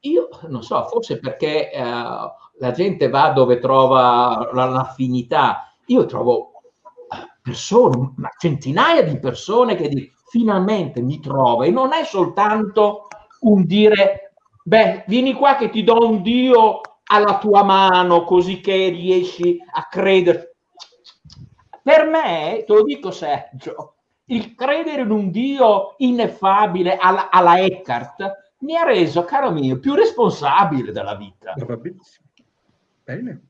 io non so forse perché la gente va dove trova l'affinità io trovo persone, ma centinaia di persone che di, finalmente mi trova e non è soltanto un dire, beh, vieni qua che ti do un Dio alla tua mano così che riesci a credere. Per me, te lo dico Sergio, il credere in un Dio ineffabile alla, alla Eckhart mi ha reso, caro mio, più responsabile della vita. Bene.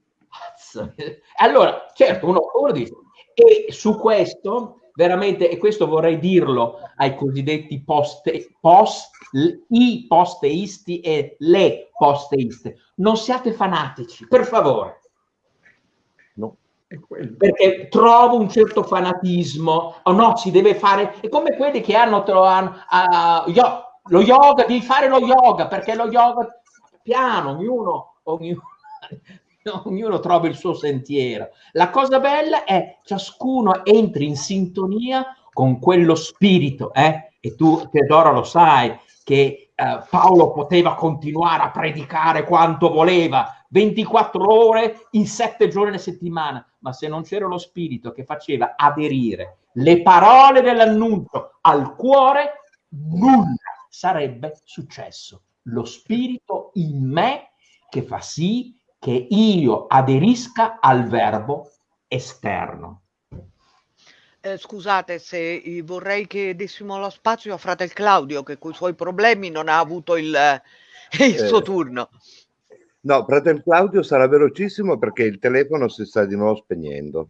Allora, certo, uno, uno dice, e su questo, veramente, e questo vorrei dirlo ai cosiddetti poste, post, i posteisti e le posteiste, non siate fanatici, per favore. Perché trovo un certo fanatismo, oh no, si deve fare, è come quelli che hanno, hanno uh, lo yoga, devi fare lo yoga, perché lo yoga, piano, ognuno, ognuno (laughs) ognuno trova il suo sentiero. La cosa bella è ciascuno entri in sintonia con quello spirito, eh? e tu Teodoro lo sai che eh, Paolo poteva continuare a predicare quanto voleva, 24 ore in 7 giorni alla settimana, ma se non c'era lo spirito che faceva aderire le parole dell'annuncio al cuore, nulla sarebbe successo. Lo spirito in me che fa sì che io aderisca al verbo esterno. Eh, scusate se vorrei che dessimo lo spazio a fratel Claudio che con i suoi problemi non ha avuto il, (laughs) il eh, suo turno. No, fratel Claudio sarà velocissimo perché il telefono si sta di nuovo spegnendo.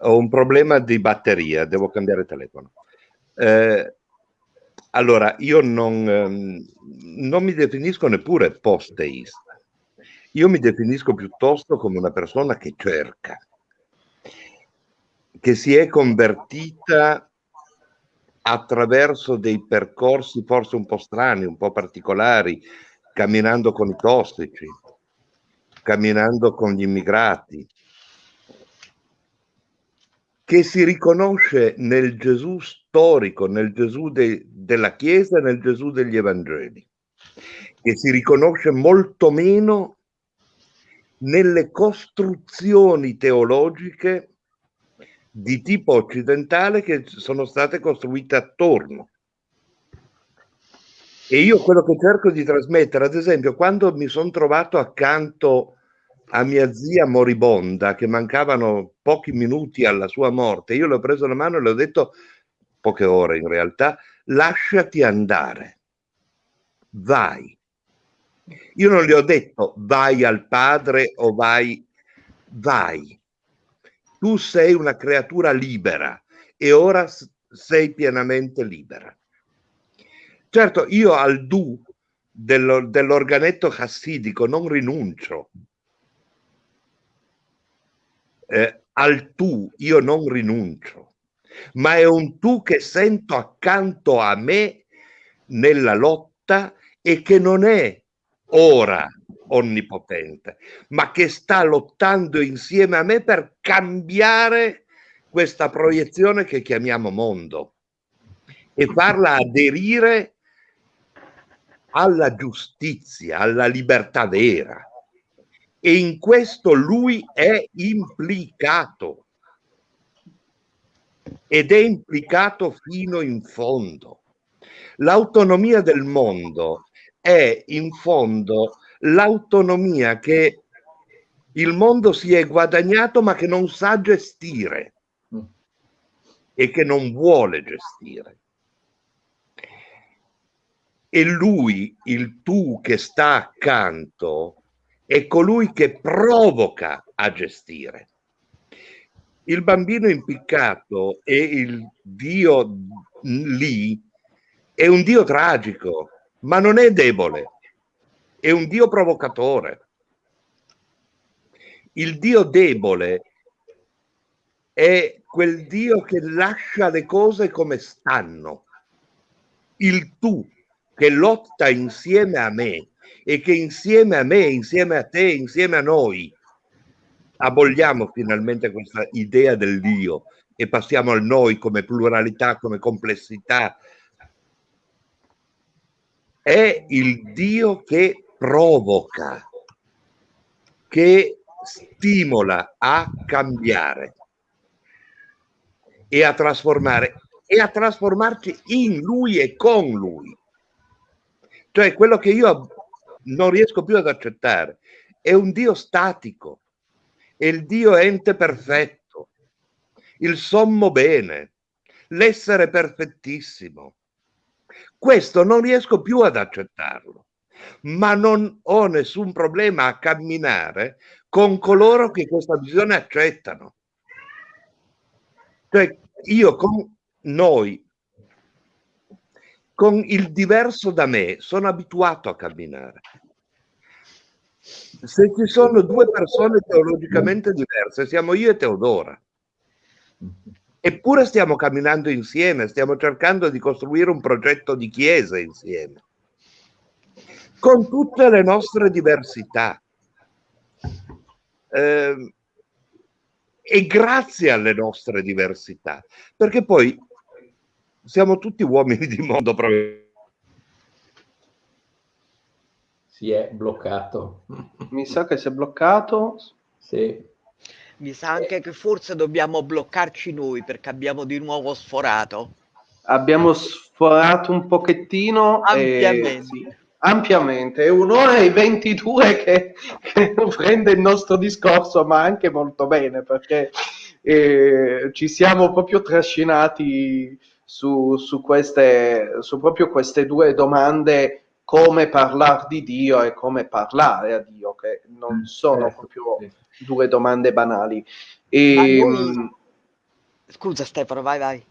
Ho un problema di batteria, devo cambiare telefono. Eh, allora, io non, ehm, non mi definisco neppure post-teista io mi definisco piuttosto come una persona che cerca, che si è convertita attraverso dei percorsi forse un po' strani, un po' particolari, camminando con i tossici, camminando con gli immigrati, che si riconosce nel Gesù storico, nel Gesù de, della Chiesa nel Gesù degli Evangeli, che si riconosce molto meno nelle costruzioni teologiche di tipo occidentale che sono state costruite attorno. E io quello che cerco di trasmettere, ad esempio, quando mi sono trovato accanto a mia zia moribonda, che mancavano pochi minuti alla sua morte, io le ho preso la mano e le ho detto, poche ore in realtà, lasciati andare, vai. Io non gli ho detto vai al padre o vai, vai. Tu sei una creatura libera e ora sei pienamente libera. Certo, io al du dello, dell'organetto chassidico non rinuncio. Eh, al tu io non rinuncio, ma è un tu che sento accanto a me nella lotta e che non è ora onnipotente, ma che sta lottando insieme a me per cambiare questa proiezione che chiamiamo mondo e farla aderire alla giustizia, alla libertà vera. E in questo lui è implicato ed è implicato fino in fondo. L'autonomia del mondo è in fondo l'autonomia che il mondo si è guadagnato ma che non sa gestire e che non vuole gestire. E lui, il tu che sta accanto, è colui che provoca a gestire. Il bambino impiccato e il Dio lì è un Dio tragico, ma non è debole, è un Dio provocatore. Il Dio debole è quel Dio che lascia le cose come stanno. Il tu che lotta insieme a me e che insieme a me, insieme a te, insieme a noi, aboliamo finalmente questa idea del Dio e passiamo al noi come pluralità, come complessità. È il Dio che provoca, che stimola a cambiare e a trasformare e a trasformarci in lui e con lui. Cioè quello che io non riesco più ad accettare è un Dio statico, è il Dio ente perfetto, il sommo bene, l'essere perfettissimo. Questo non riesco più ad accettarlo, ma non ho nessun problema a camminare con coloro che questa visione accettano. Cioè io con noi con il diverso da me sono abituato a camminare. Se ci sono due persone teologicamente diverse, siamo io e Teodora. Eppure stiamo camminando insieme, stiamo cercando di costruire un progetto di chiesa insieme, con tutte le nostre diversità. Eh, e grazie alle nostre diversità, perché poi siamo tutti uomini di mondo. Si è bloccato. Mi sa che si è bloccato. Sì. Mi sa anche che forse dobbiamo bloccarci noi perché abbiamo di nuovo sforato. Abbiamo sforato un pochettino. Ampiamente. E, sì, ampiamente. È un'ora e 22 che, che prende il nostro discorso, ma anche molto bene perché eh, ci siamo proprio trascinati su, su, queste, su proprio queste due domande come parlare di Dio e come parlare a Dio, che non mm, sono certo, proprio due domande banali. E, noi... Scusa Stefano, vai, vai.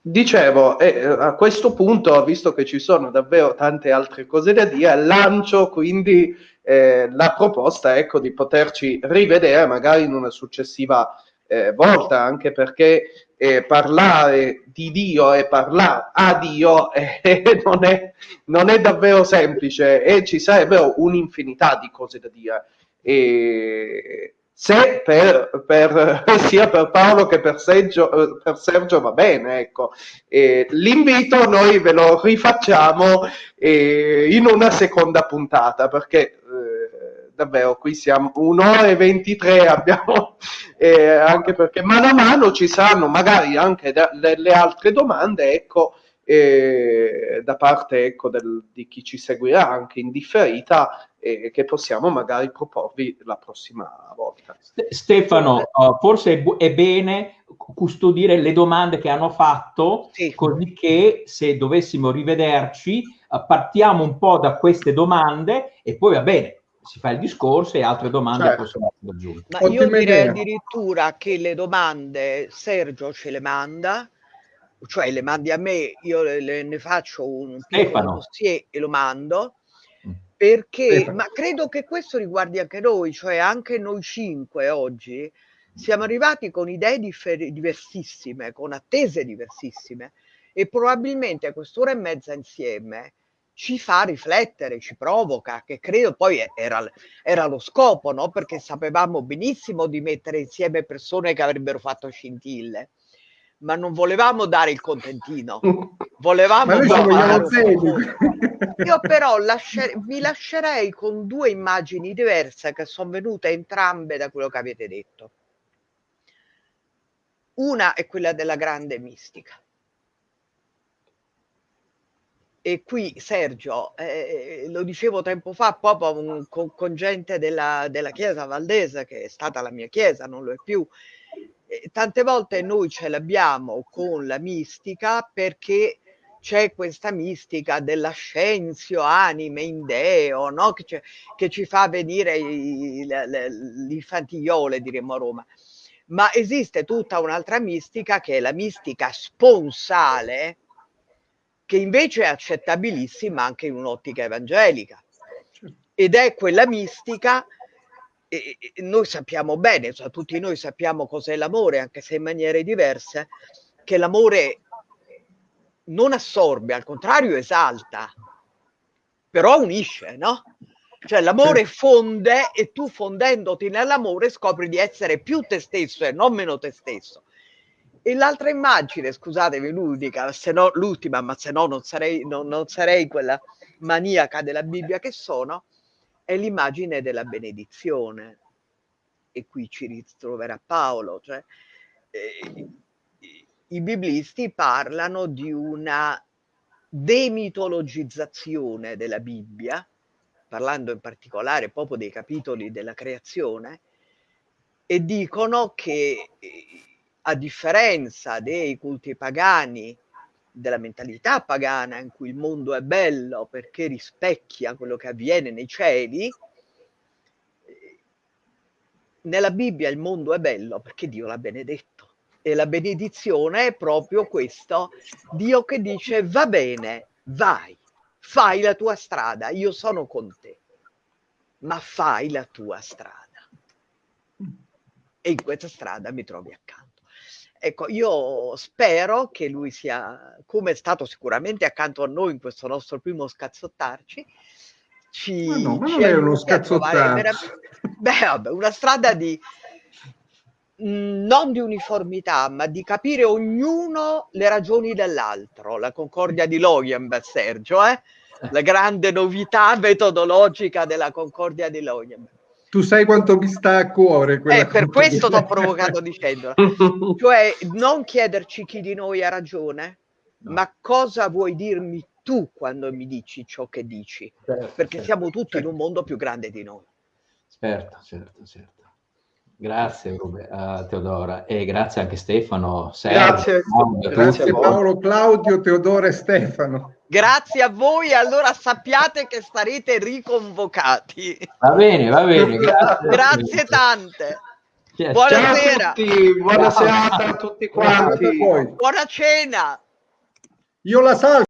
Dicevo, eh, a questo punto, visto che ci sono davvero tante altre cose da dire, lancio quindi eh, la proposta ecco, di poterci rivedere magari in una successiva eh, volta, anche perché eh, parlare di Dio e parlare a Dio (laughs) eh, non, è, non, è, davvero semplice e ci sarebbero un'infinità di cose da dire. E se per, per, (laughs) sia per Paolo che per Sergio, per Sergio va bene, ecco. E l'invito noi ve lo rifacciamo eh, in una seconda puntata perché davvero qui siamo un'ora e 23 abbiamo (laughs) eh, anche perché mano a mano ci saranno magari anche delle altre domande ecco eh, da parte ecco, del, di chi ci seguirà anche in differita e che possiamo magari proporvi la prossima volta. Stefano, uh, forse è, bene custodire le domande che hanno fatto, sì. così che se dovessimo rivederci uh, partiamo un po' da queste domande e poi va bene, si fa il discorso e altre domande certo. possono essere aggiunte. Ma io direi idea. addirittura che le domande Sergio ce le manda, cioè le mandi a me, io le, le, ne faccio un piccolo dossier e lo mando, mm. perché, Stefano. ma credo che questo riguardi anche noi, cioè anche noi cinque oggi, siamo arrivati con idee differ- diversissime, con attese diversissime e probabilmente a quest'ora e mezza insieme ci fa riflettere, ci provoca, che credo poi era, era lo scopo, no? perché sapevamo benissimo di mettere insieme persone che avrebbero fatto scintille, ma non volevamo dare il contentino, volevamo... Io però lascer- vi lascerei con due immagini diverse che sono venute entrambe da quello che avete detto. Una è quella della grande mistica e qui Sergio, eh, lo dicevo tempo fa proprio con, con gente della, della, Chiesa Valdese, che è stata la mia Chiesa, non lo è più, eh, tante volte noi ce l'abbiamo con la mistica perché c'è questa mistica dell'ascensio anime in Deo, no? che, che, ci fa venire l'infantigliole, diremmo a Roma. Ma esiste tutta un'altra mistica che è la mistica sponsale, che invece è accettabilissima anche in un'ottica evangelica ed è quella mistica e, noi sappiamo bene, cioè tutti noi sappiamo cos'è l'amore, anche se in maniere diverse, che l'amore non assorbe, al contrario esalta, però unisce, no? Cioè l'amore fonde e tu fondendoti nell'amore scopri di essere più te stesso e non meno te stesso. E l'altra immagine, scusatemi, l'unica, se no l'ultima, ma se no non sarei, non, non sarei quella maniaca della Bibbia che sono, è l'immagine della benedizione. E qui ci ritroverà Paolo. Cioè, eh, I biblisti parlano di una demitologizzazione della Bibbia, parlando in particolare proprio dei capitoli della creazione, e dicono che a differenza dei culti pagani, della mentalità pagana in cui il mondo è bello perché rispecchia quello che avviene nei cieli, nella Bibbia il mondo è bello perché Dio l'ha benedetto. E la benedizione è proprio questo, Dio che dice va bene, vai, fai la tua strada, io sono con te, ma fai la tua strada. E in questa strada mi trovi accanto. Ecco, io spero che lui sia, come è stato sicuramente accanto a noi in questo nostro primo scazzottarci, ci, ma no, ma non è uno scazzottarci. Beh, vabbè, una strada di mhmm, non di uniformità, ma di capire ognuno le ragioni dell'altro, la concordia di Loyenberg, Sergio, eh? la grande novità metodologica della concordia di Loyenberg tu sai quanto mi sta a cuore. Eh, per questo ti ho provocato dicendola. (laughs) cioè, non chiederci chi di noi ha ragione, no. ma cosa vuoi dirmi tu quando mi dici ciò che dici? Certo, Perché certo, siamo tutti certo. in un mondo più grande di noi. Certo, certo, certo. Grazie uh, Teodora e grazie anche Stefano. Sergio, grazie, Claudio, grazie Paolo, Claudio, Teodora e Stefano. Grazie a voi, allora sappiate che sarete riconvocati. Va bene, va bene. Grazie, grazie tante. Buonasera. Ciao a tutti, buona serata a tutti quanti. Buona cena. Io la salvo.